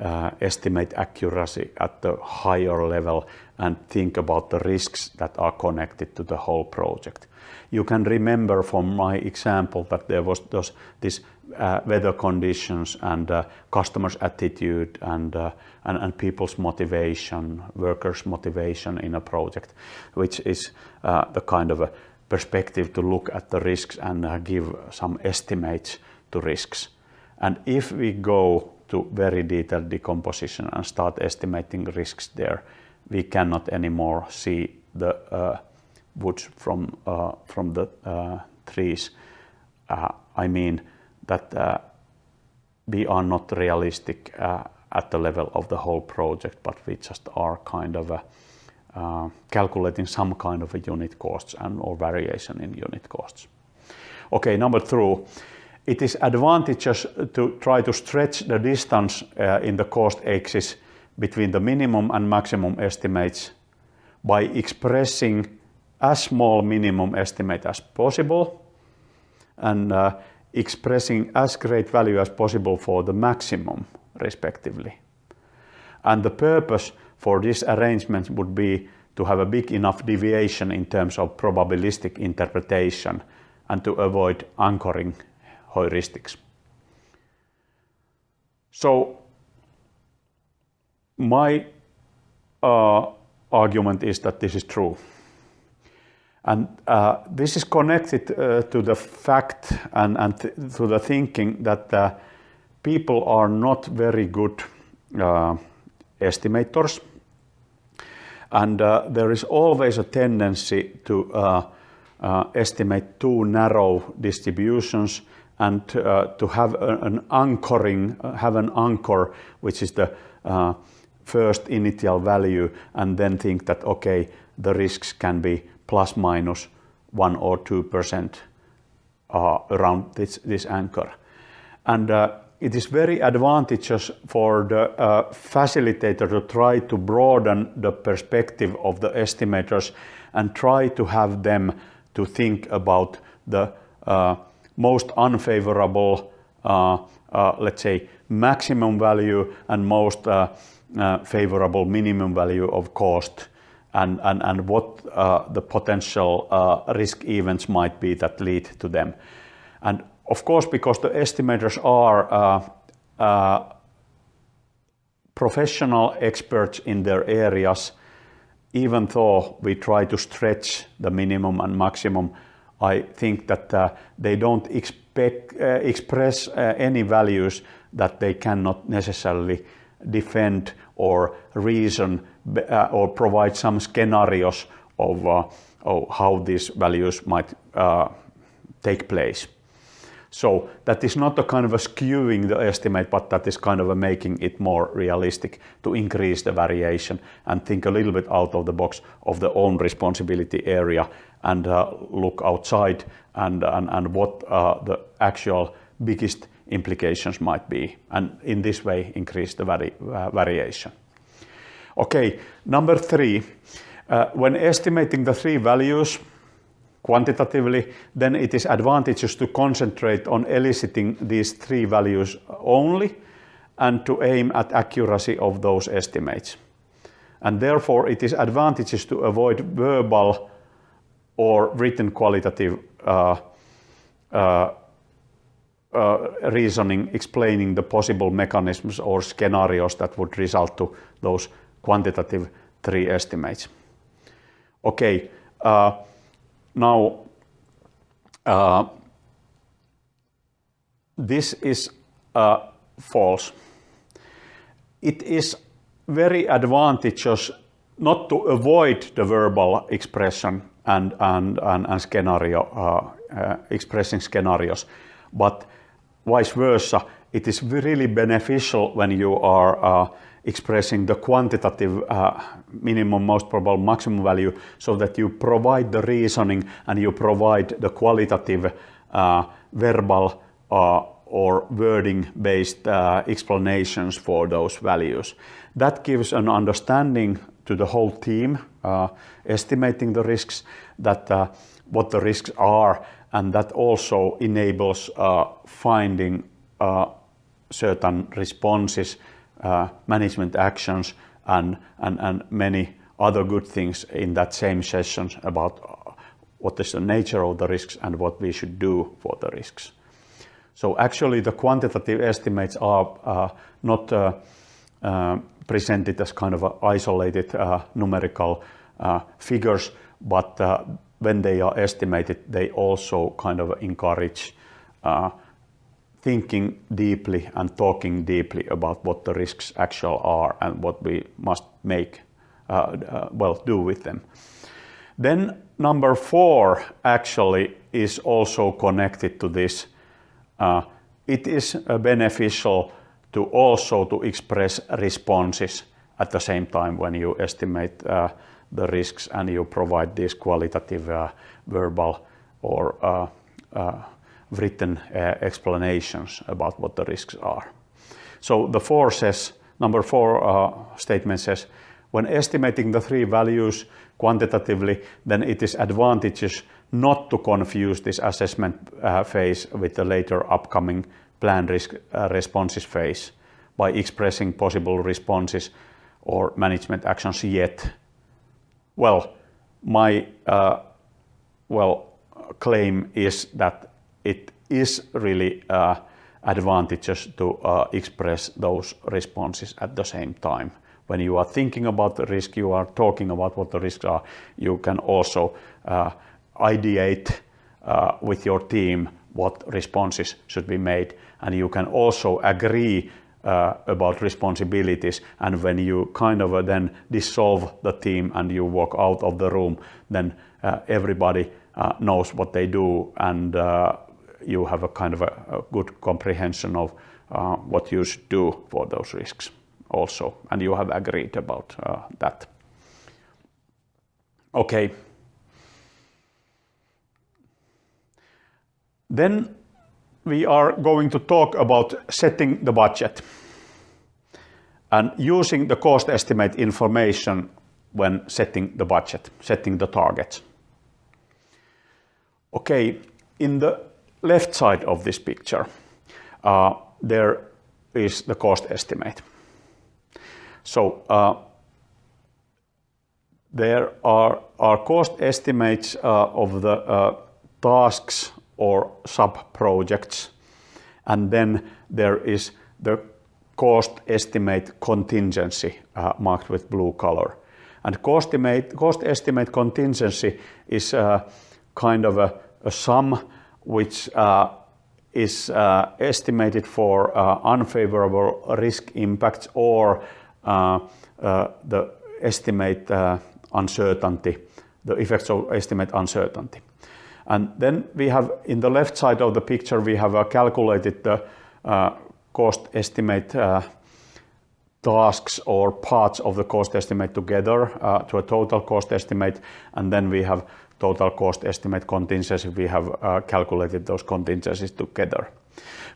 uh, estimate accuracy at the higher level and think about the risks that are connected to the whole project. You can remember from my example that there was those, this uh, weather conditions and uh, customers' attitude and, uh, and, and people's motivation, workers' motivation in a project, which is uh, the kind of a perspective to look at the risks and uh, give some estimates to risks. And if we go to very detailed decomposition and start estimating risks there, we cannot anymore see the uh, woods from from the trees. I mean, that uh, we are not realistic uh, at the level of the whole project, but we just are kind of uh, calculating some kind of a unit costs and or variation in unit costs. Okay, number two, it is advantageous to try to stretch the distance uh, in the cost axis between the minimum and maximum estimates by expressing as small minimum estimate as possible and uh, expressing as great value as possible for the maximum, respectively. And the purpose for this arrangement would be to have a big enough deviation in terms of probabilistic interpretation and to avoid anchoring heuristics. So my uh, argument is that this is true. And uh, this is connected uh, to the fact and, and th to the thinking that uh, people are not very good uh, estimators. And uh, there is always a tendency to uh, estimate too narrow distributions and to have an anchoring, have an anchor, which is the first initial value and then think that, okay, the risks can be plus minus 1 or 2% uh, around this, this anchor. And uh, it is very advantageous for the uh, facilitator to try to broaden the perspective of the estimators and try to have them to think about the uh, most unfavorable, uh, uh, let's say, maximum value and most favorable minimum value of cost and, and, and what uh, the potential risk events might be that lead to them. And of course, because the estimators are professional experts in their areas, even though we try to stretch the minimum and maximum, I think that uh, they don't expect, uh, express uh, any values that they cannot necessarily defend or reason uh, or provide some scenarios of, uh, of how these values might uh, take place. So that is not a kind of a skewing the estimate, but that is kind of a making it more realistic to increase the variation and think a little bit out of the box of the own responsibility area and uh, look outside and, and, and what uh, the actual biggest implications might be. And in this way, increase the vari uh, variation. Okay, number three, uh, when estimating the three values, quantitatively, then it is advantageous to concentrate on eliciting these three values only and to aim at accuracy of those estimates. And therefore, it is advantageous to avoid verbal or written qualitative uh, uh, uh, reasoning explaining the possible mechanisms or scenarios that would result to those quantitative three estimates. Okay, uh, now, uh, this is uh, false. It is very advantageous not to avoid the verbal expression and, and, and, and scenario, uh, uh, expressing scenarios, but vice versa, it is really beneficial when you are uh, expressing the quantitative uh, minimum, most probable maximum value so that you provide the reasoning and you provide the qualitative uh, verbal uh, or wording based uh, explanations for those values. That gives an understanding to the whole team, uh, estimating the risks, that what the risks are, and that also enables finding certain responses uh, management actions and, and, and many other good things in that same session about uh, what is the nature of the risks and what we should do for the risks. So actually the quantitative estimates are uh, not uh, uh, presented as kind of isolated uh, numerical figures, but when they are estimated, they also kind of encourage thinking deeply and talking deeply about what the risks actually are and what we must make, uh, uh, well, do with them. Then number four actually is also connected to this. Uh, it is uh, beneficial to also to express responses at the same time when you estimate uh, the risks and you provide these qualitative uh, verbal or written uh, explanations about what the risks are. So the four says, number four uh, statement says, when estimating the three values quantitatively, then it is advantageous not to confuse this assessment uh, phase with the later upcoming plan risk uh, responses phase by expressing possible responses or management actions yet. Well, my uh, well claim is that it is really uh, advantageous to uh, express those responses at the same time. When you are thinking about the risk, you are talking about what the risks are, you can also uh, ideate uh, with your team what responses should be made. And you can also agree uh, about responsibilities. And when you kind of uh, then dissolve the team and you walk out of the room, then uh, everybody uh, knows what they do and you have a kind of a, a good comprehension of uh, what you should do for those risks. also, and you have agreed about uh, that. Okay. Then we are going to talk about setting the budget and using the cost estimate information when setting the budget, setting the targets. Okay, in the left side of this picture, uh, there is the cost estimate. So uh, there are, are cost estimates uh, of the uh, tasks or sub-projects and then there is the cost estimate contingency uh, marked with blue color. And cost estimate, cost estimate contingency is uh, kind of a, a sum which uh, is uh, estimated for uh, unfavorable risk impacts or uh, the estimate uncertainty, the effects of estimate uncertainty. And then we have in the left side of the picture, we have calculated the cost estimate tasks or parts of the cost estimate together uh, to a total cost estimate and then we have total cost estimate contingency we have uh, calculated those contingencies together.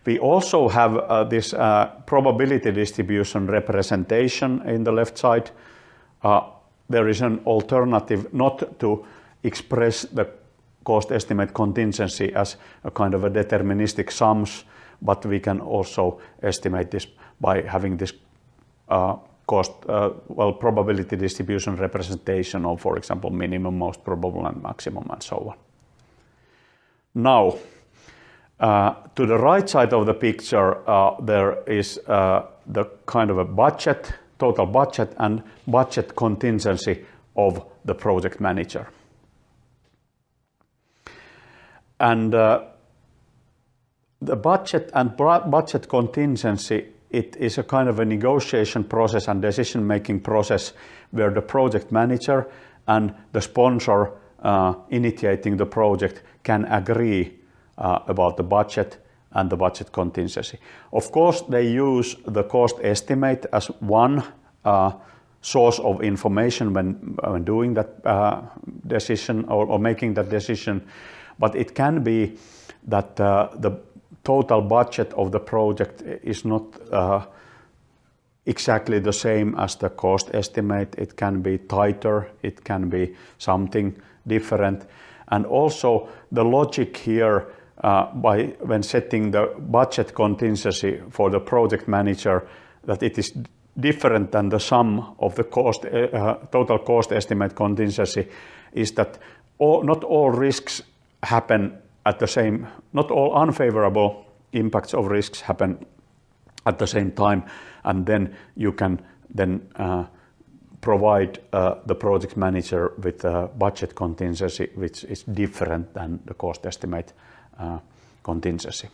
We also have uh, this uh, probability distribution representation in the left side. Uh, there is an alternative not to express the cost estimate contingency as a kind of a deterministic sums but we can also estimate this by having this uh, cost, uh, well, probability distribution representation of, for example, minimum, most probable, and maximum, and so on. Now, uh, to the right side of the picture, uh, there is uh, the kind of a budget, total budget, and budget contingency of the project manager. And uh, the budget and budget contingency it is a kind of a negotiation process and decision making process where the project manager and the sponsor uh, initiating the project can agree uh, about the budget and the budget contingency. Of course, they use the cost estimate as one uh, source of information when, when doing that uh, decision or, or, making that decision, but it can be that uh, the total budget of the project is not uh, exactly the same as the cost estimate. It can be tighter, it can be something different. And also the logic here uh, by when setting the budget contingency for the project manager that it is different than the sum of the cost, uh, total cost estimate contingency is that all, not all risks happen at the same, not all unfavorable impacts of risks happen at the same time, and then you can then uh, provide uh, the project manager with a budget contingency which is different than the cost estimate uh, contingency.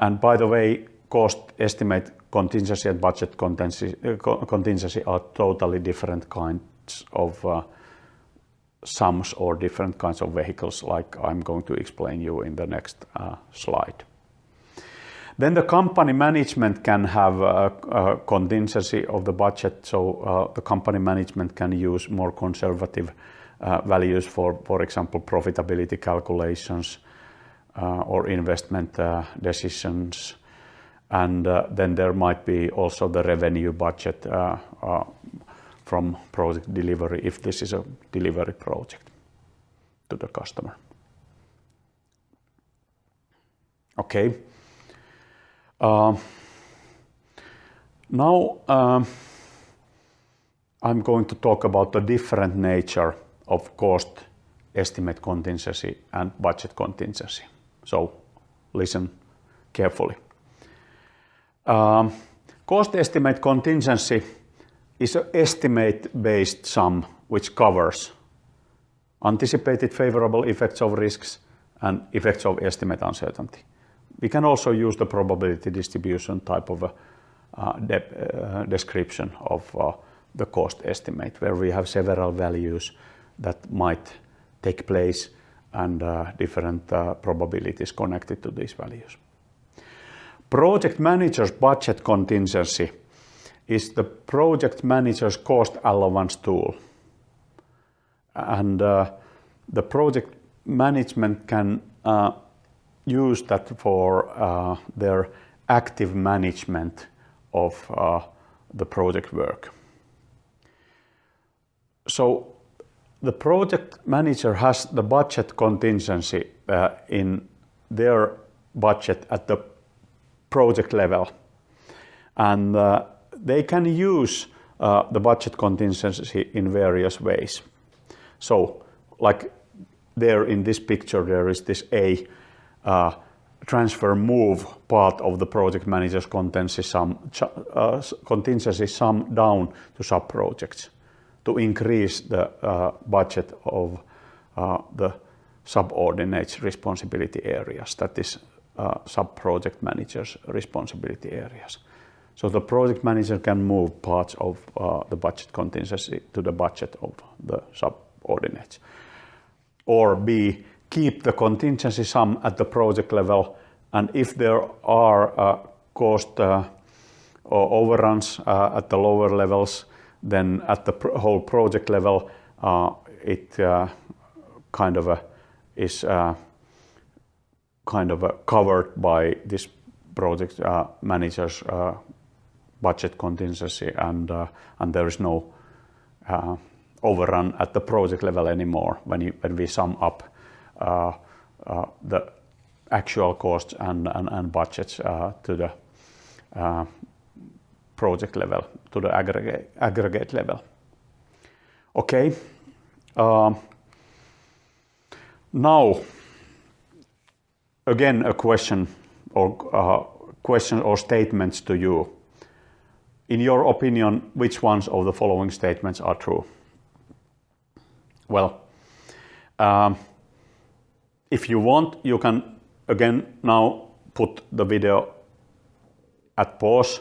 And by the way, cost estimate contingency and budget contingency, uh, contingency are totally different kinds of uh, sums or different kinds of vehicles like I'm going to explain you in the next uh, slide. Then the company management can have a, a contingency of the budget, so uh, the company management can use more conservative uh, values for, for example, profitability calculations uh, or investment uh, decisions. And uh, then there might be also the revenue budget from project delivery if this is a delivery project to the customer. Okay. Uh, now uh, I'm going to talk about the different nature of cost estimate contingency and budget contingency. So listen carefully. Um, cost estimate contingency is an estimate-based sum which covers anticipated favorable effects of risks and effects of estimate uncertainty. We can also use the probability distribution type of a, uh, de uh, description of uh, the cost estimate, where we have several values that might take place and uh, different uh, probabilities connected to these values. Project manager's budget contingency is the project manager's cost allowance tool. And uh, the project management can uh, use that for uh, their active management of uh, the project work. So the project manager has the budget contingency uh, in their budget at the project level. And uh, they can use uh, the budget contingency in various ways. So like there in this picture, there is this A uh, transfer move part of the project manager's contingency sum, uh, contingency sum down to sub-projects to increase the uh, budget of uh, the subordinates responsibility areas, that is uh, sub-project managers responsibility areas. So the project manager can move parts of uh, the budget contingency to the budget of the subordinates. Or B, keep the contingency sum at the project level and if there are uh, cost uh, or overruns uh, at the lower levels, then at the pro whole project level, uh, it uh, kind of is kind of covered by this project manager's budget contingency and, and there is no overrun at the project level anymore when, you, when we sum up uh, uh, the actual costs and, and, and budgets uh, to the project level, to the aggregate, aggregate level. Okay. Um, now, again, a question or uh, question or statements to you. In your opinion, which ones of the following statements are true? Well, um, if you want, you can again now put the video at pause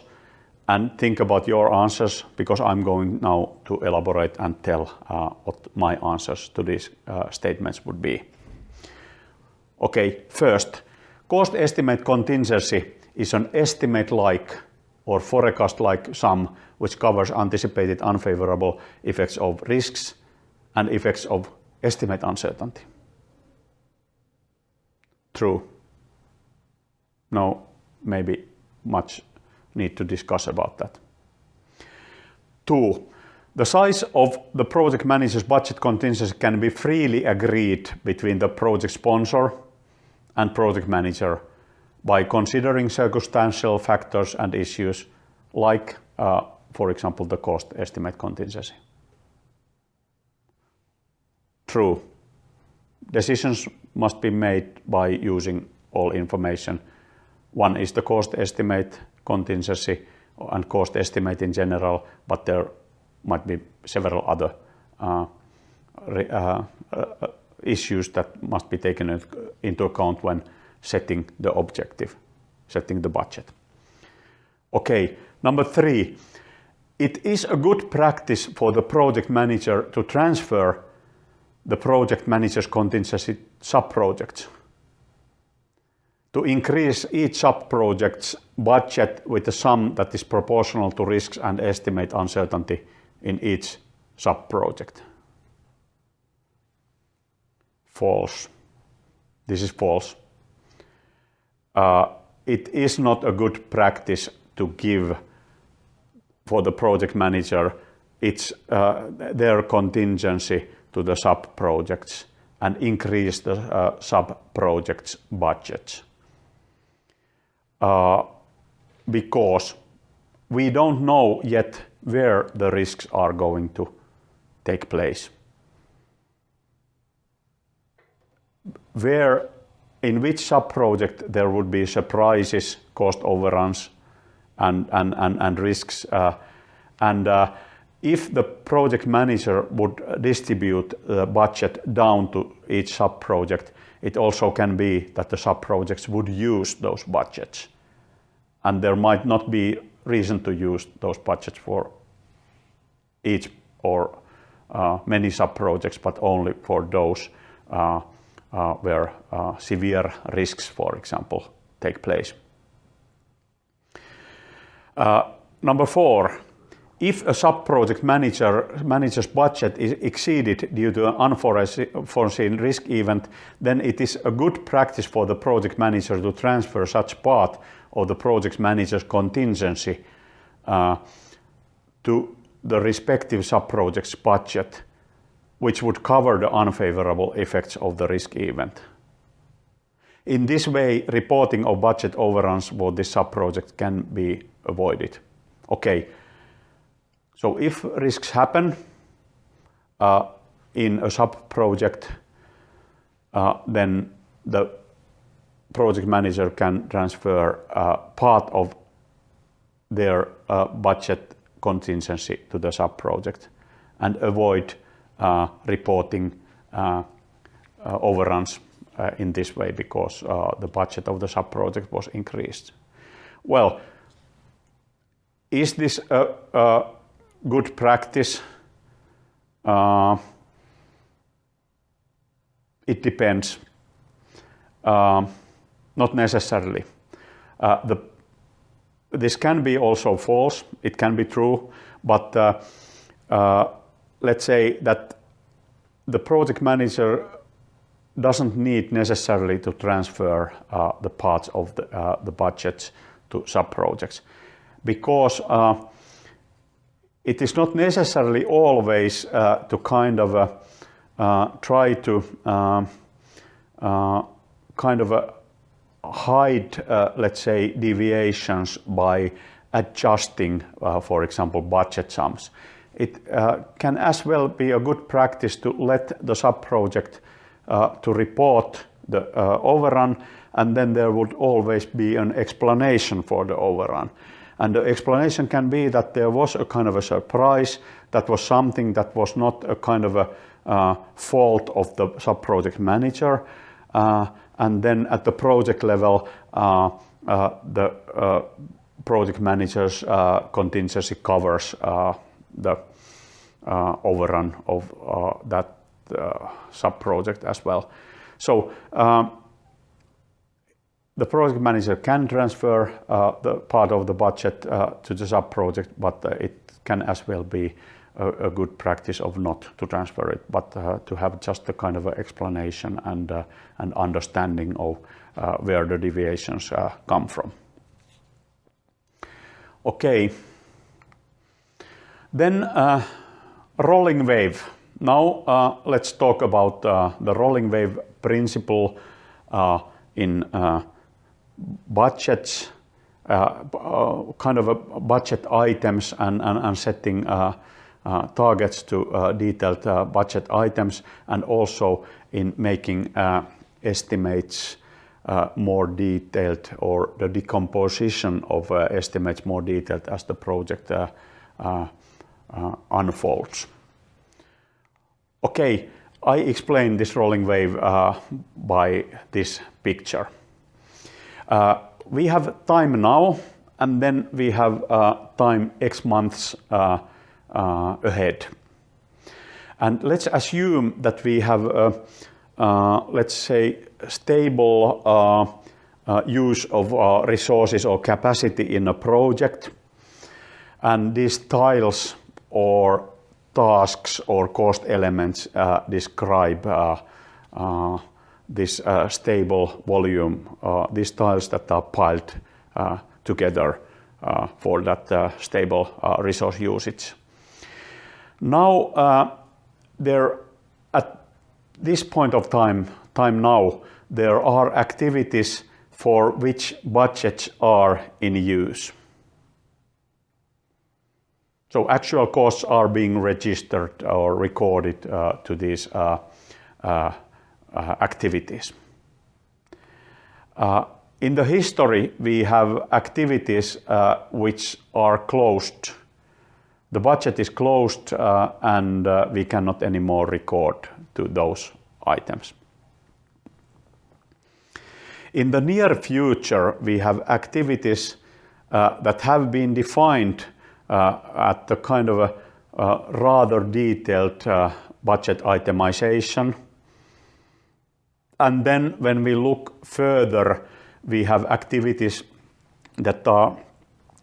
and think about your answers because I'm going now to elaborate and tell uh, what my answers to these uh, statements would be. Okay, first, cost estimate contingency is an estimate-like or forecast-like sum which covers anticipated unfavorable effects of risks and effects of estimate uncertainty. True. No, maybe much need to discuss about that. Two, the size of the project manager's budget contingency can be freely agreed between the project sponsor and project manager by considering circumstantial factors and issues like, uh, for example, the cost estimate contingency. True. Decisions must be made by using all information. One is the cost estimate contingency and cost estimate in general, but there might be several other uh, uh, uh, issues that must be taken into account when setting the objective, setting the budget. Okay, number three, it is a good practice for the project manager to transfer the project manager's contingency sub-projects to increase each sub-project's budget with a sum that is proportional to risks and estimate uncertainty in each sub-project. False. This is false. Uh, it is not a good practice to give for the project manager its, uh, their contingency to the sub-projects and increase the uh, sub-projects budgets. Uh, because we don't know yet where the risks are going to take place. Where, in which sub-project there would be surprises, cost overruns, and, and, and, and risks. Uh, and uh, if the project manager would distribute the budget down to each sub-project, it also can be that the sub-projects would use those budgets. And there might not be reason to use those budgets for each or uh, many sub-projects, but only for those uh, where uh, severe risks, for example, take place. Uh, number four, if a sub-project manager, manager's budget is exceeded due to an unforeseen risk event, then it is a good practice for the project manager to transfer such part of the project manager's contingency uh, to the respective sub-project's budget, which would cover the unfavorable effects of the risk event. In this way, reporting of budget overruns for this sub-project can be avoided. Okay, so if risks happen uh, in a sub-project, uh, then the project manager can transfer uh, part of their uh, budget contingency to the sub-project and avoid reporting uh, overruns in this way because the budget of the sub-project was increased. Well, is this a, a good practice? Uh, it depends. Uh, not necessarily. Uh, the, this can be also false, it can be true, but uh, uh, let's say that the project manager doesn't need necessarily to transfer uh, the parts of the, the budget to sub-projects because it is not necessarily always uh, to kind of uh, uh, try to um, uh, kind of uh, hide, uh, let's say, deviations by adjusting, for example, budget sums. It can as well be a good practice to let the sub-project to report the overrun and then there would always be an explanation for the overrun. And the explanation can be that there was a kind of a surprise, that was something that was not a kind of a uh, fault of the sub-project manager. Uh, and then at the project level, uh, uh the uh, project manager's uh, contingency covers the overrun of that sub-project as well. So um, the project manager can transfer uh, the part of the budget uh, to the sub-project, but uh, it can as well be a, good practice of not to transfer it, but uh, to have just a kind of explanation and uh, an understanding of uh, where the deviations come from. Okay. Then rolling wave. Now let's talk about the rolling wave principle in budgets, uh, uh, kind of a budget items and, and, and setting uh, targets to detailed budget items and also in making estimates uh, more detailed or the decomposition of uh, estimates more detailed as the project uh, Uh, unfolds. Okay, I explain this rolling wave uh, by this picture. Uh, we have time now, and then we have uh, time X months uh, uh ahead. And let's assume that we have, let's say, stable use of resources or capacity in a project. And these tiles or tasks or cost elements uh, describe uh, uh, this uh, stable volume, uh, these tiles that are piled uh, together for that stable resource usage. Now, there at this point of time, time now, there are activities for which budgets are in use. So actual costs are being registered or recorded uh, to these uh, uh, uh, activities. Uh, in the history, we have activities uh, which are closed. The budget is closed and we cannot anymore record to those items. In the near future, we have activities that have been defined at the kind of a uh, rather detailed budget itemization. And then when we look further, we have activities that are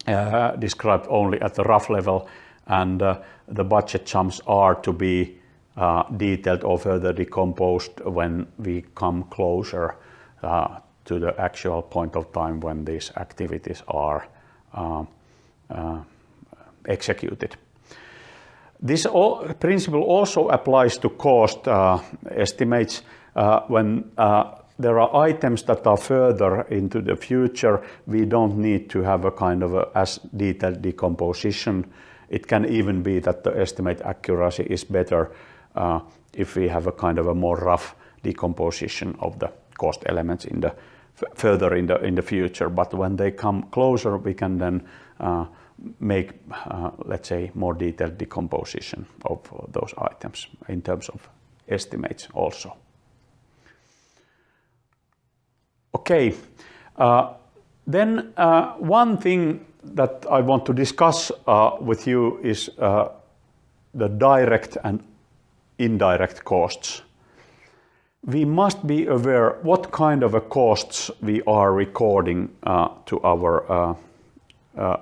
uh, described only at the rough level, and uh, the budget sums are to be uh, detailed or further decomposed when we come closer uh, to the actual point of time when these activities are uh, uh, executed. This principle also applies to cost uh, estimates when there are items that are further into the future. We don't need to have a kind of a, as detailed decomposition. It can even be that the estimate accuracy is better uh, if we have a kind of a more rough decomposition of the cost elements in the further in the in the future. But when they come closer, we can then uh, make, uh, let's say, more detailed decomposition of those items in terms of estimates also. Okay, uh, then uh, one thing that I want to discuss uh, with you is uh, the direct and indirect costs. We must be aware what kind of a costs we are recording uh, to our,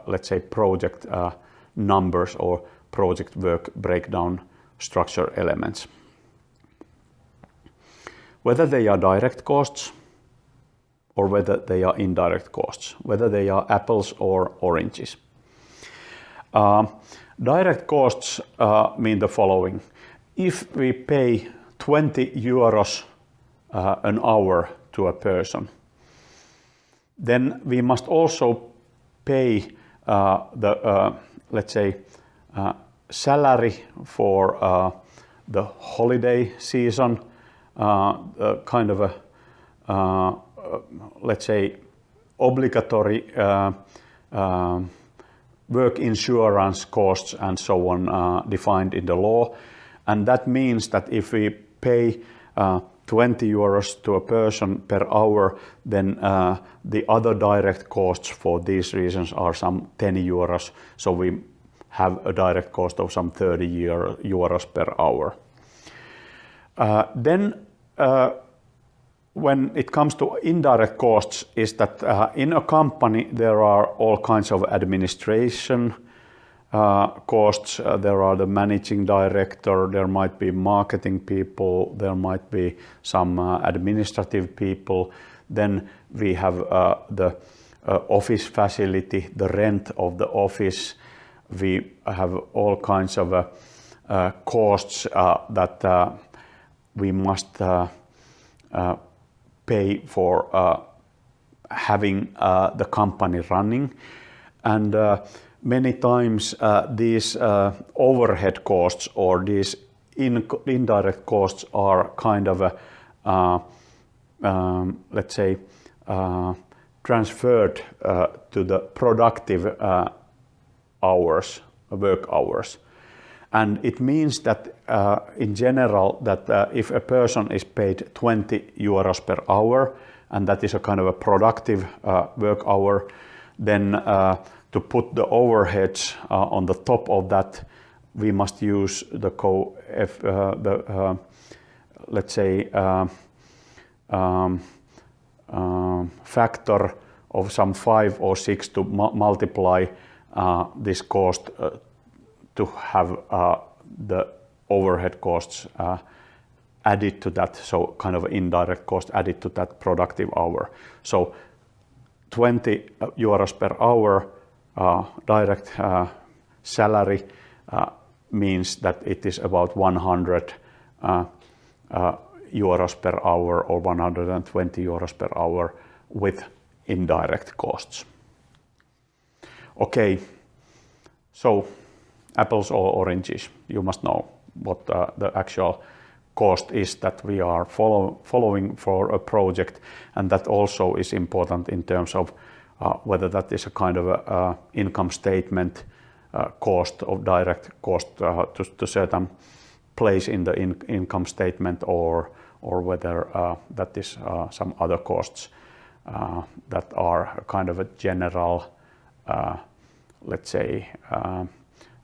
let's say, project uh, numbers or project work breakdown structure elements. Whether they are direct costs or whether they are indirect costs, whether they are apples or oranges. Uh, direct costs uh, mean the following if we pay 20 euros uh, an hour to a person, then we must also pay uh, the, uh, let's say, uh, salary for uh, the holiday season, uh, kind of a, uh, let's say, obligatory work insurance costs and so on defined in the law. And that means that if we pay 20 euros to a person per hour, then uh, the other direct costs for these reasons are some 10 euros. So we have a direct cost of some 30 Euro, euros per hour. Uh, then uh, when it comes to indirect costs is that uh, in a company there are all kinds of administration, costs. Uh, there are the managing director, there might be marketing people, there might be some uh, administrative people. Then we have uh, the uh, office facility, the rent of the office. We have all kinds of uh, costs that we must pay for having the company running. And many times uh, these uh, overhead costs or these in, indirect costs are kind of a, uh, um, let's say, uh, transferred uh, to the productive uh, hours, work hours. And it means that in general that if a person is paid 20 euros per hour, and that is a kind of a productive work hour, then to put the overheads uh, on the top of that, we must use the co if, uh, the uh, let's say um, um, factor of some five or six to mu multiply this cost to have the overhead costs added to that, so kind of indirect cost added to that productive hour. So 20 euros per hour direct uh, salary uh, means that it is about 100 euros per hour or 120 euros per hour with indirect costs. Okay, so apples or oranges, you must know what uh, the actual cost is that we are follow, following for a project and that also is important in terms of uh, whether that is a kind of a, income statement uh, cost of direct cost uh, to, certain place in the in income statement or or whether that is some other costs that are kind of a general, let's say,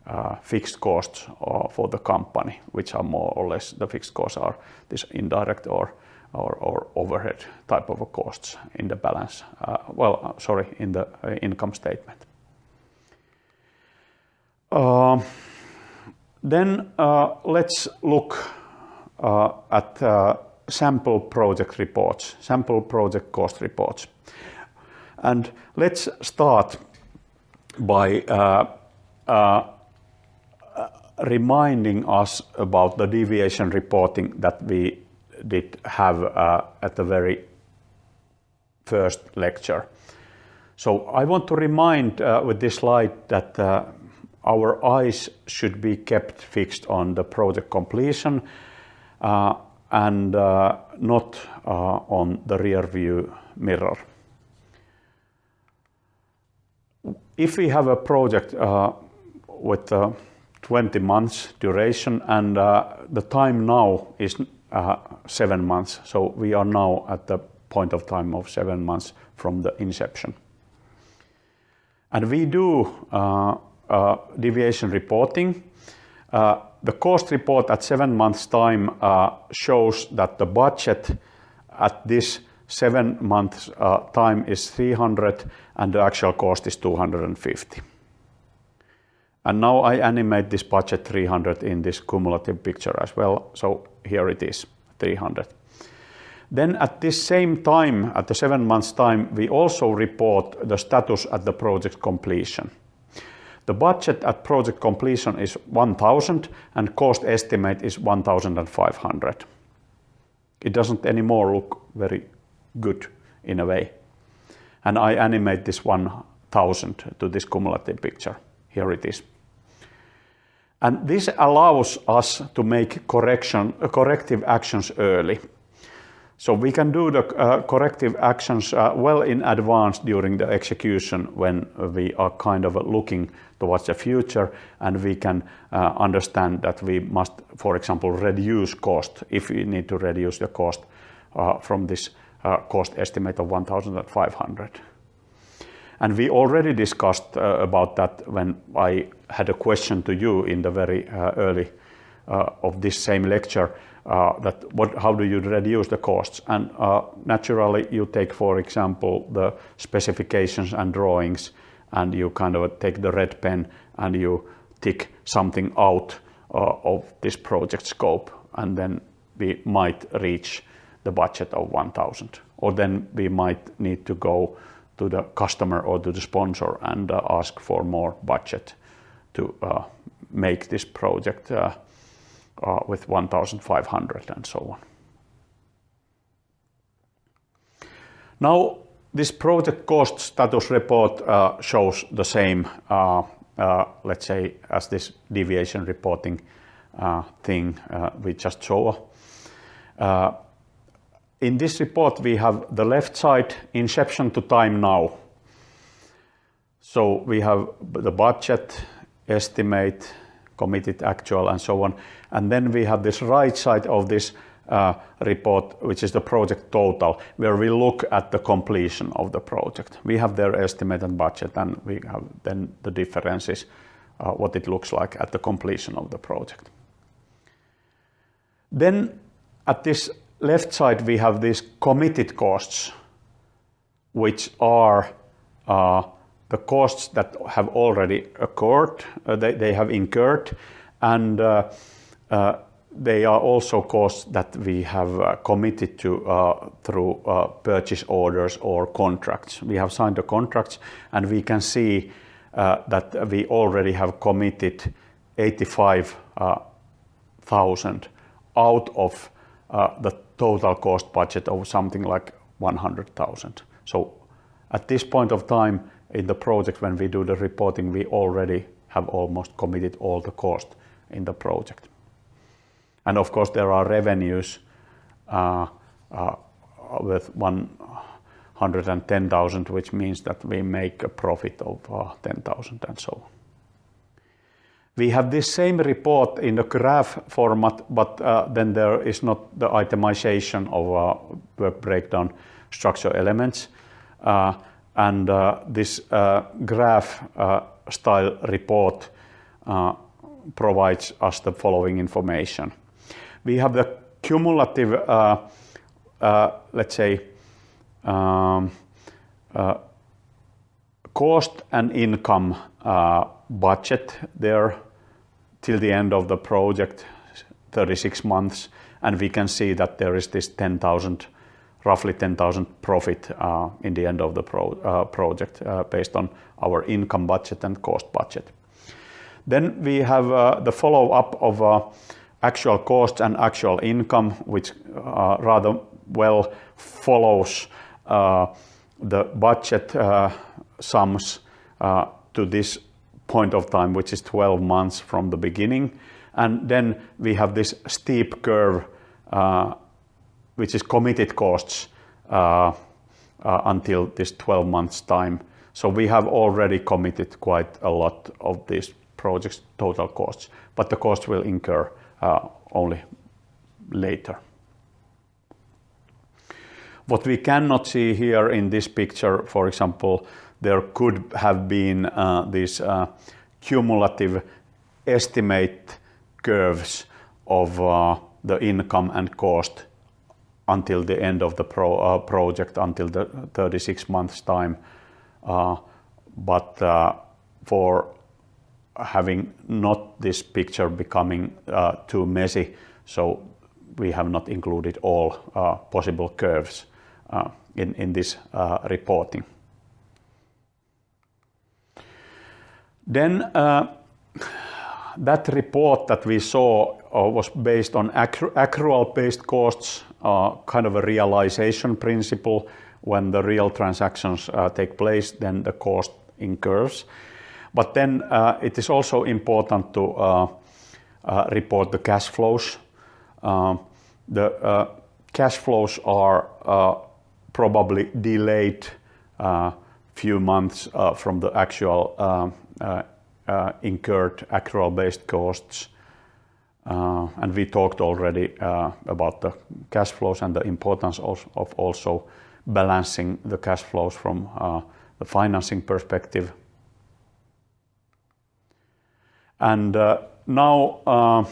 uh, fixed costs uh, for the company, which are more or less the fixed costs are this indirect or or, or overhead type of costs in the balance, uh, well, uh, sorry, in the uh, income statement. Um, Then uh, let's look uh, at uh, sample project reports, sample project cost reports. And let's start by uh, uh, reminding us about the deviation reporting that we did have uh, at the very first lecture. So I want to remind uh, with this slide that uh, our eyes should be kept fixed on the project completion and not on the rear view mirror. If we have a project with 20 months duration and the time now is seven months, so we are now at the point of time of seven months from the inception. And we do uh, uh, deviation reporting. Uh, the cost report at seven months time uh, shows that the budget at this seven months uh, time is 300 and the actual cost is 250. And now I animate this budget 300 in this cumulative picture as well. So here it is, 300. Then at this same time, at the seven months time, we also report the status at the project completion. The budget at project completion is 1000 and cost estimate is 1500. It doesn't anymore look very good in a way. And I animate this 1000 to this cumulative picture. Here it is. And this allows us to make correction, uh, corrective actions early. So we can do the uh, corrective actions uh, well in advance during the execution when we are kind of looking towards the future and we can uh, understand that we must, for example, reduce cost if we need to reduce the cost uh, from this uh, cost estimate of 1,500. And we already discussed uh, about that when I had a question to you in the very early of this same lecture uh, that what, how do you reduce the costs? And uh, naturally, you take, for example, the specifications and drawings, and you kind of take the red pen and you tick something out uh, of this project scope, and then we might reach the budget of 1,000. Or then we might need to go to the customer or to the sponsor and uh, ask for more budget to uh, make this project uh, uh, with 1,500 and so on. Now, this project cost status report uh, shows the same, uh, let's say, as this deviation reporting thing we just saw. In this report, we have the left side, inception to time now. So we have the budget, estimate, committed, actual, and so on. And then we have this right side of this uh, report, which is the project total, where we look at the completion of the project. We have their estimate and budget, and we have then the differences, uh, what it looks like at the completion of the project. Then at this left side, we have these committed costs, which are uh, the costs that have already occurred, uh, they, they have incurred, and uh, they are also costs that we have uh, committed to uh, through uh, purchase orders or contracts. We have signed the contracts and we can see that we already have committed 85,000 out of the total cost budget of something like 100,000. So at this point of time, in the project when we do the reporting, we already have almost committed all the cost in the project. And of course, there are revenues uh, uh, with 110,000, which means that we make a profit of uh, 10,000 and so on. We have this same report in the graph format, but uh, then there is not the itemization of uh, work breakdown structure elements. Uh, and uh, this uh, graph uh, style report provides us the following information. We have the cumulative, let's say, um, cost and income budget there till the end of the project, 36 months, and we can see that there is this 10,000, roughly 10,000 profit uh, in the end of the uh, project uh, based on our income budget and cost budget. Then we have the follow-up of actual costs and actual income, which rather well follows the budget sums to this point of time, which is 12 months from the beginning. And then we have this steep curve, uh, which is committed costs uh, uh, until this 12 months time. So we have already committed quite a lot of these projects' total costs, but the cost will incur uh, only later. What we cannot see here in this picture, for example, there could have been uh, these uh, cumulative estimate curves of uh, the income and cost until the end of the pro, uh, project, until the 36 months time. Uh, but uh, for having not this picture becoming too messy, so we have not included all possible curves in, in this reporting. Then uh, that report that we saw uh, was based on accrual-based costs, uh, kind of a realization principle. When the real transactions uh, take place, then the cost incurs. But then uh, it is also important to uh, report the cash flows. the cash flows are probably delayed few months from the actual um, Uh, uh, incurred accrual-based costs. Uh, and we talked already uh, about the cash flows and the importance of also balancing the cash flows from the financing perspective. And now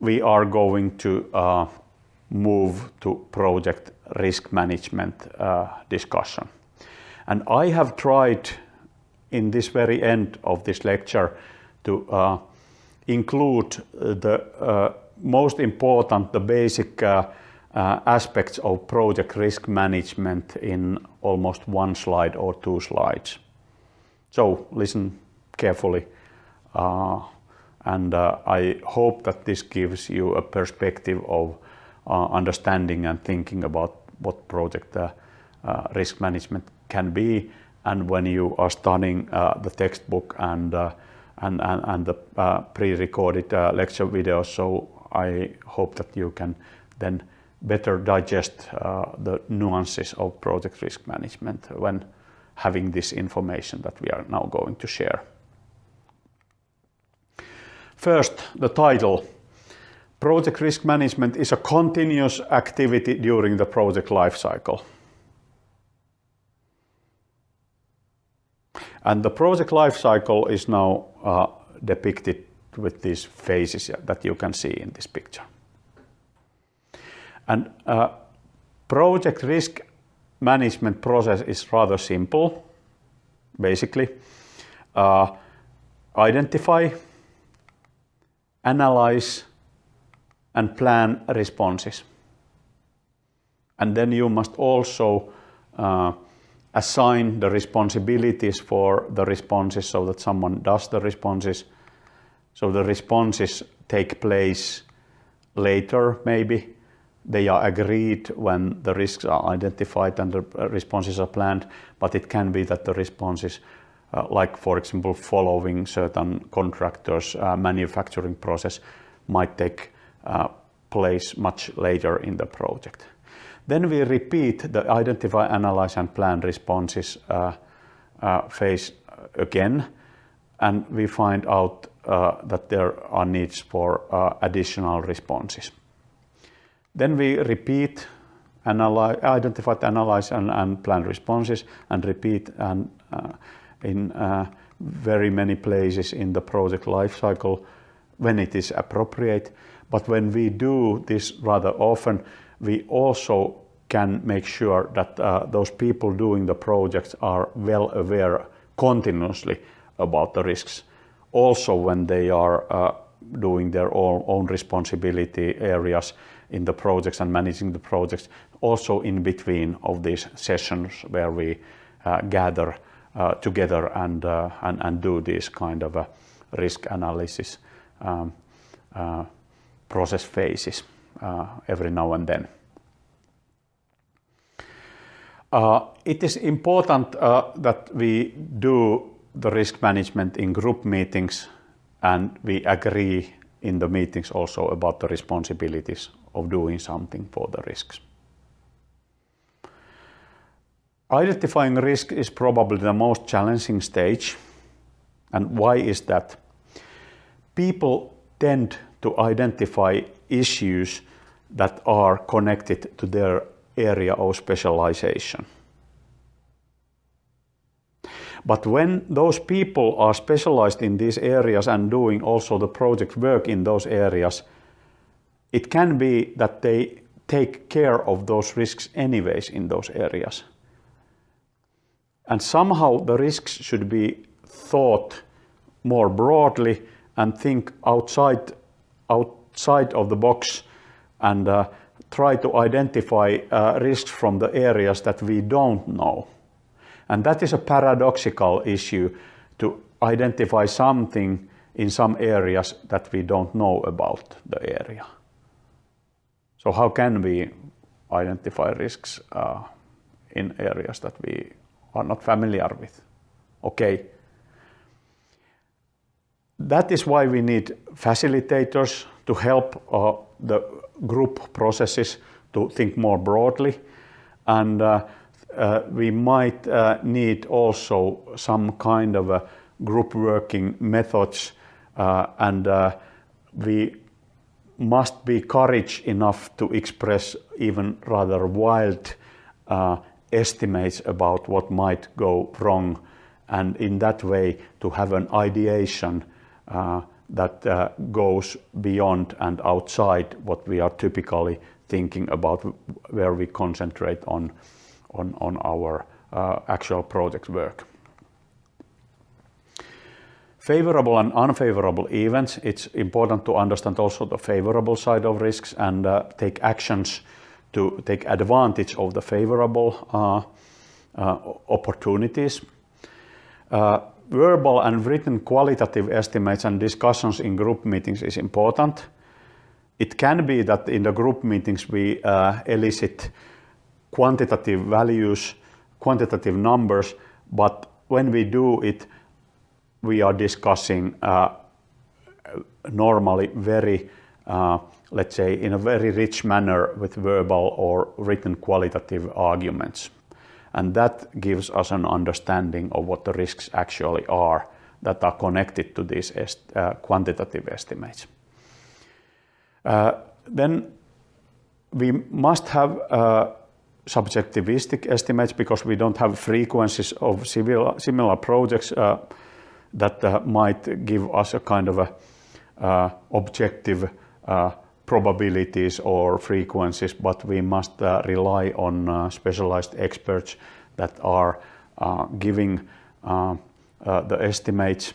we are going to move to project risk management discussion. And I have tried in this very end of this lecture to uh, include the uh, most important, the basic uh, uh, aspects of project risk management in almost one slide or two slides. So listen carefully uh, and uh, I hope that this gives you a perspective of understanding and thinking about what project risk management can be and when you are studying uh, the textbook and, uh, and, and, and, the uh, pre-recorded uh, lecture videos. So I hope that you can then better digest uh, the nuances of project risk management when having this information that we are now going to share. First, the title. Project risk management is a continuous activity during the project lifecycle. And the project life cycle is now uh, depicted with these phases that you can see in this picture. And uh, project risk management process is rather simple, basically. Uh, identify, analyze, and plan responses. And then you must also uh, assign the responsibilities for the responses so that someone does the responses. So the responses take place later, maybe. They are agreed when the risks are identified and the responses are planned, but it can be that the responses, uh, like for example, following certain contractors' uh, manufacturing process, might take uh, place much later in the project. Then we repeat the identify, analyze and plan responses uh, uh, phase again and we find out uh, that there are needs for uh, additional responses. Then we repeat, analyze, identify, analyze and, and, plan responses and repeat and uh, in uh, very many places in the project lifecycle when it is appropriate. But when we do this rather often, we also can make sure that uh, those people doing the projects are well aware continuously about the risks. Also when they are uh, doing their own, own responsibility areas in the projects and managing the projects, also in between of these sessions where we uh, gather uh, together and, uh, and, and do this kind of a risk analysis um, uh, process phases. uh, Uh, every now and then. Uh, it is important uh, that we do the risk management in group meetings and we agree in the meetings also about the responsibilities of doing something for the risks. Identifying risk is probably the most challenging stage. And why is that? People tend to identify issues that are connected to their area of specialization. But when those people are specialized in these areas and doing also the project work in those areas, it can be that they take care of those risks anyways in those areas. And somehow the risks should be thought more broadly and think outside, outside of the box and uh, try to identify uh, risks from the areas that we don't know. And that is a paradoxical issue to identify something in some areas that we don't know about the area. So how can we identify risks uh, in areas that we are not familiar with? Okay. That is why we need facilitators to help uh, the group processes to think more broadly. And uh, uh, we might uh, need also some kind of a group working methods uh, and we must be courage enough to express even rather wild estimates about what might go wrong. And in that way to have an ideation uh, that uh, goes beyond and outside what we are typically thinking about where we concentrate on on, on our uh, actual project work. Favorable and unfavorable events, it's important to understand also the favorable side of risks and uh, take actions to take advantage of the favorable uh, uh, opportunities. Verbal and written qualitative estimates and discussions in group meetings is important. It can be that in the group meetings we uh, elicit quantitative values, quantitative numbers, but when we do it, we are discussing uh, normally very, uh, let's say, in a very rich manner with verbal or written qualitative arguments. And that gives us an understanding of what the risks actually are that are connected to these est uh, quantitative estimates. Uh, then we must have uh, subjectivistic estimates because we don't have frequencies of similar, similar projects uh, that uh, might give us a kind of a uh, objective probabilities or frequencies, but we must uh, rely on uh, specialized experts that are giving the estimates.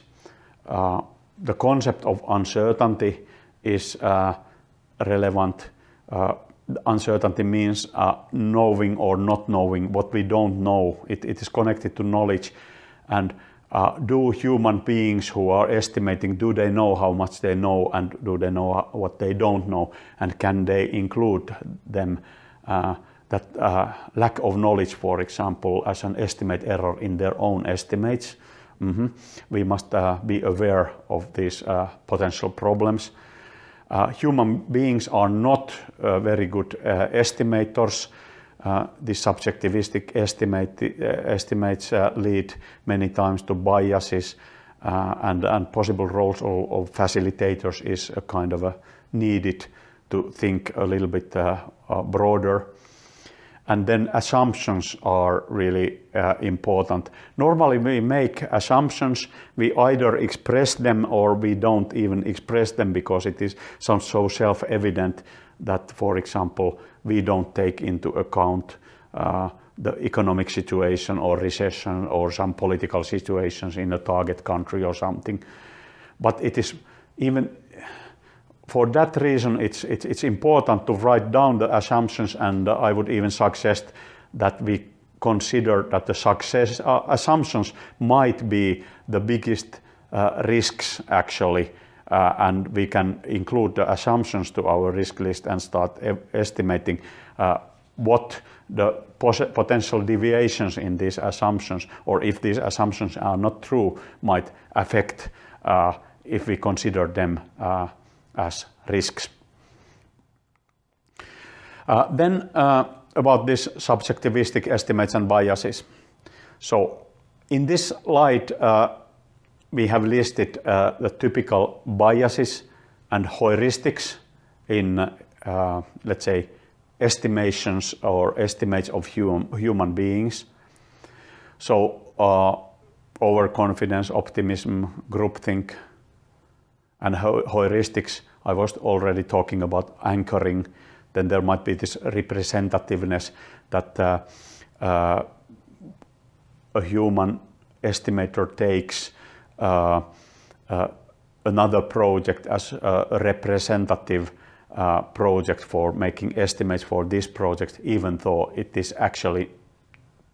the concept of uncertainty is relevant uncertainty means uh, knowing or not knowing what we don't know. It, it is connected to knowledge. And uh, do human beings who are estimating, do they know how much they know and do they know what they don't know? And can they include them, uh, that uh, lack of knowledge, for example, as an estimate error in their own estimates? Mm -hmm. We must uh, be aware of these uh, potential problems. Uh, human beings are not very good estimators. Uh, the subjectivistic estimate, uh, estimates uh, lead many times to biases and, and possible roles of, of, facilitators is a kind of a needed to think a little bit broader and then assumptions are really uh, important. Normally we make assumptions, we either express them or we don't even express them because it is so self-evident that, for example, we don't take into account uh, the economic situation or recession or some political situations in a target country or something. but it is even for that reason, it's, it's, it's important to write down the assumptions and uh, I would even suggest that we consider that the success uh, assumptions might be the biggest uh, risks actually and we can include the assumptions to our risk list and start e estimating uh, what the potential deviations in these assumptions or if these assumptions are not true might affect uh, if we consider them as risks. Uh, then uh, about this subjectivistic estimates and biases. So in this slide, uh, we have listed uh, the typical biases and heuristics in, uh, let's say, estimations or estimates of hum human beings. So uh, overconfidence, optimism, groupthink, and heuristics, I was already talking about anchoring. Then there might be this representativeness that uh, uh, a human estimator takes another project as a representative uh, project for making estimates for this project, even though it is actually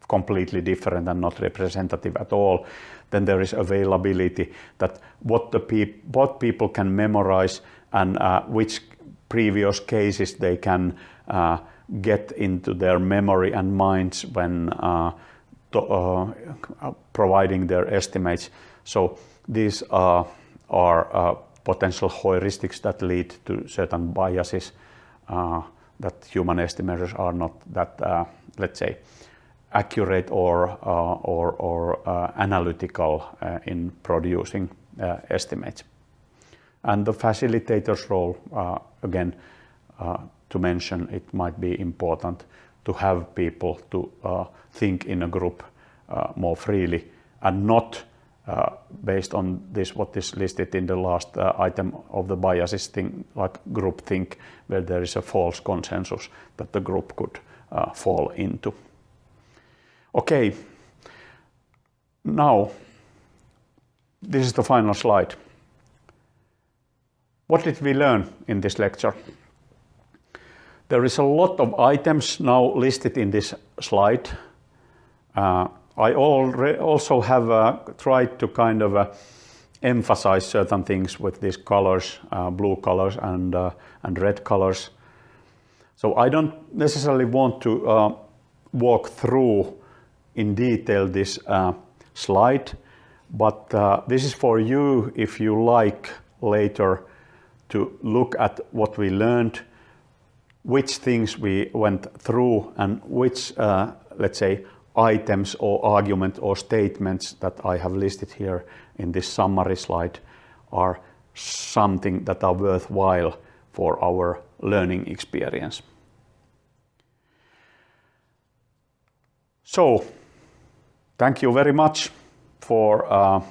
completely different and not representative at all, then there is availability that what the peop what people can memorize and uh, which previous cases they can uh, get into their memory and minds when uh, uh, providing their estimates. So these are uh, potential heuristics that lead to certain biases uh, that human estimators are not that, let's say, accurate or, uh, or, or uh, analytical uh, in producing estimates. And the facilitator's role, again, to mention, it might be important to have people to think in a group more freely and not uh, based on this, what is listed in the last uh, item of the biases thing, like group think, where there is a false consensus that the group could uh, fall into. Okay, now this is the final slide. What did we learn in this lecture? There is a lot of items now listed in this slide. Uh, I also have uh, tried to kind of uh, emphasize certain things with these colors, uh, blue colors and, uh, and red colors. So I don't necessarily want to uh, walk through in detail this uh, slide, but this is for you if you like later to look at what we learned, which things we went through and which, let's say, items or argument or statements that I have listed here in this summary slide are something that are worthwhile for our learning experience. So Thank you very much for uh,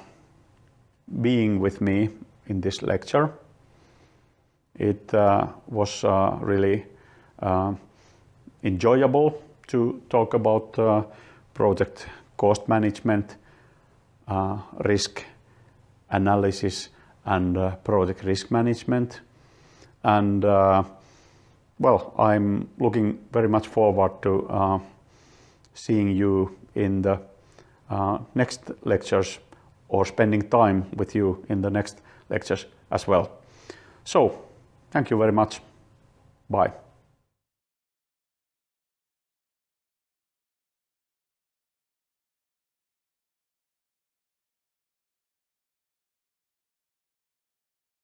being with me in this lecture. It uh, was uh, really uh, enjoyable to talk about uh, project cost management, uh, risk analysis and project risk management. And well, I'm looking very much forward to seeing you in the uh, next lectures or spending time with you in the next lectures as well. So, thank you very much. Bye.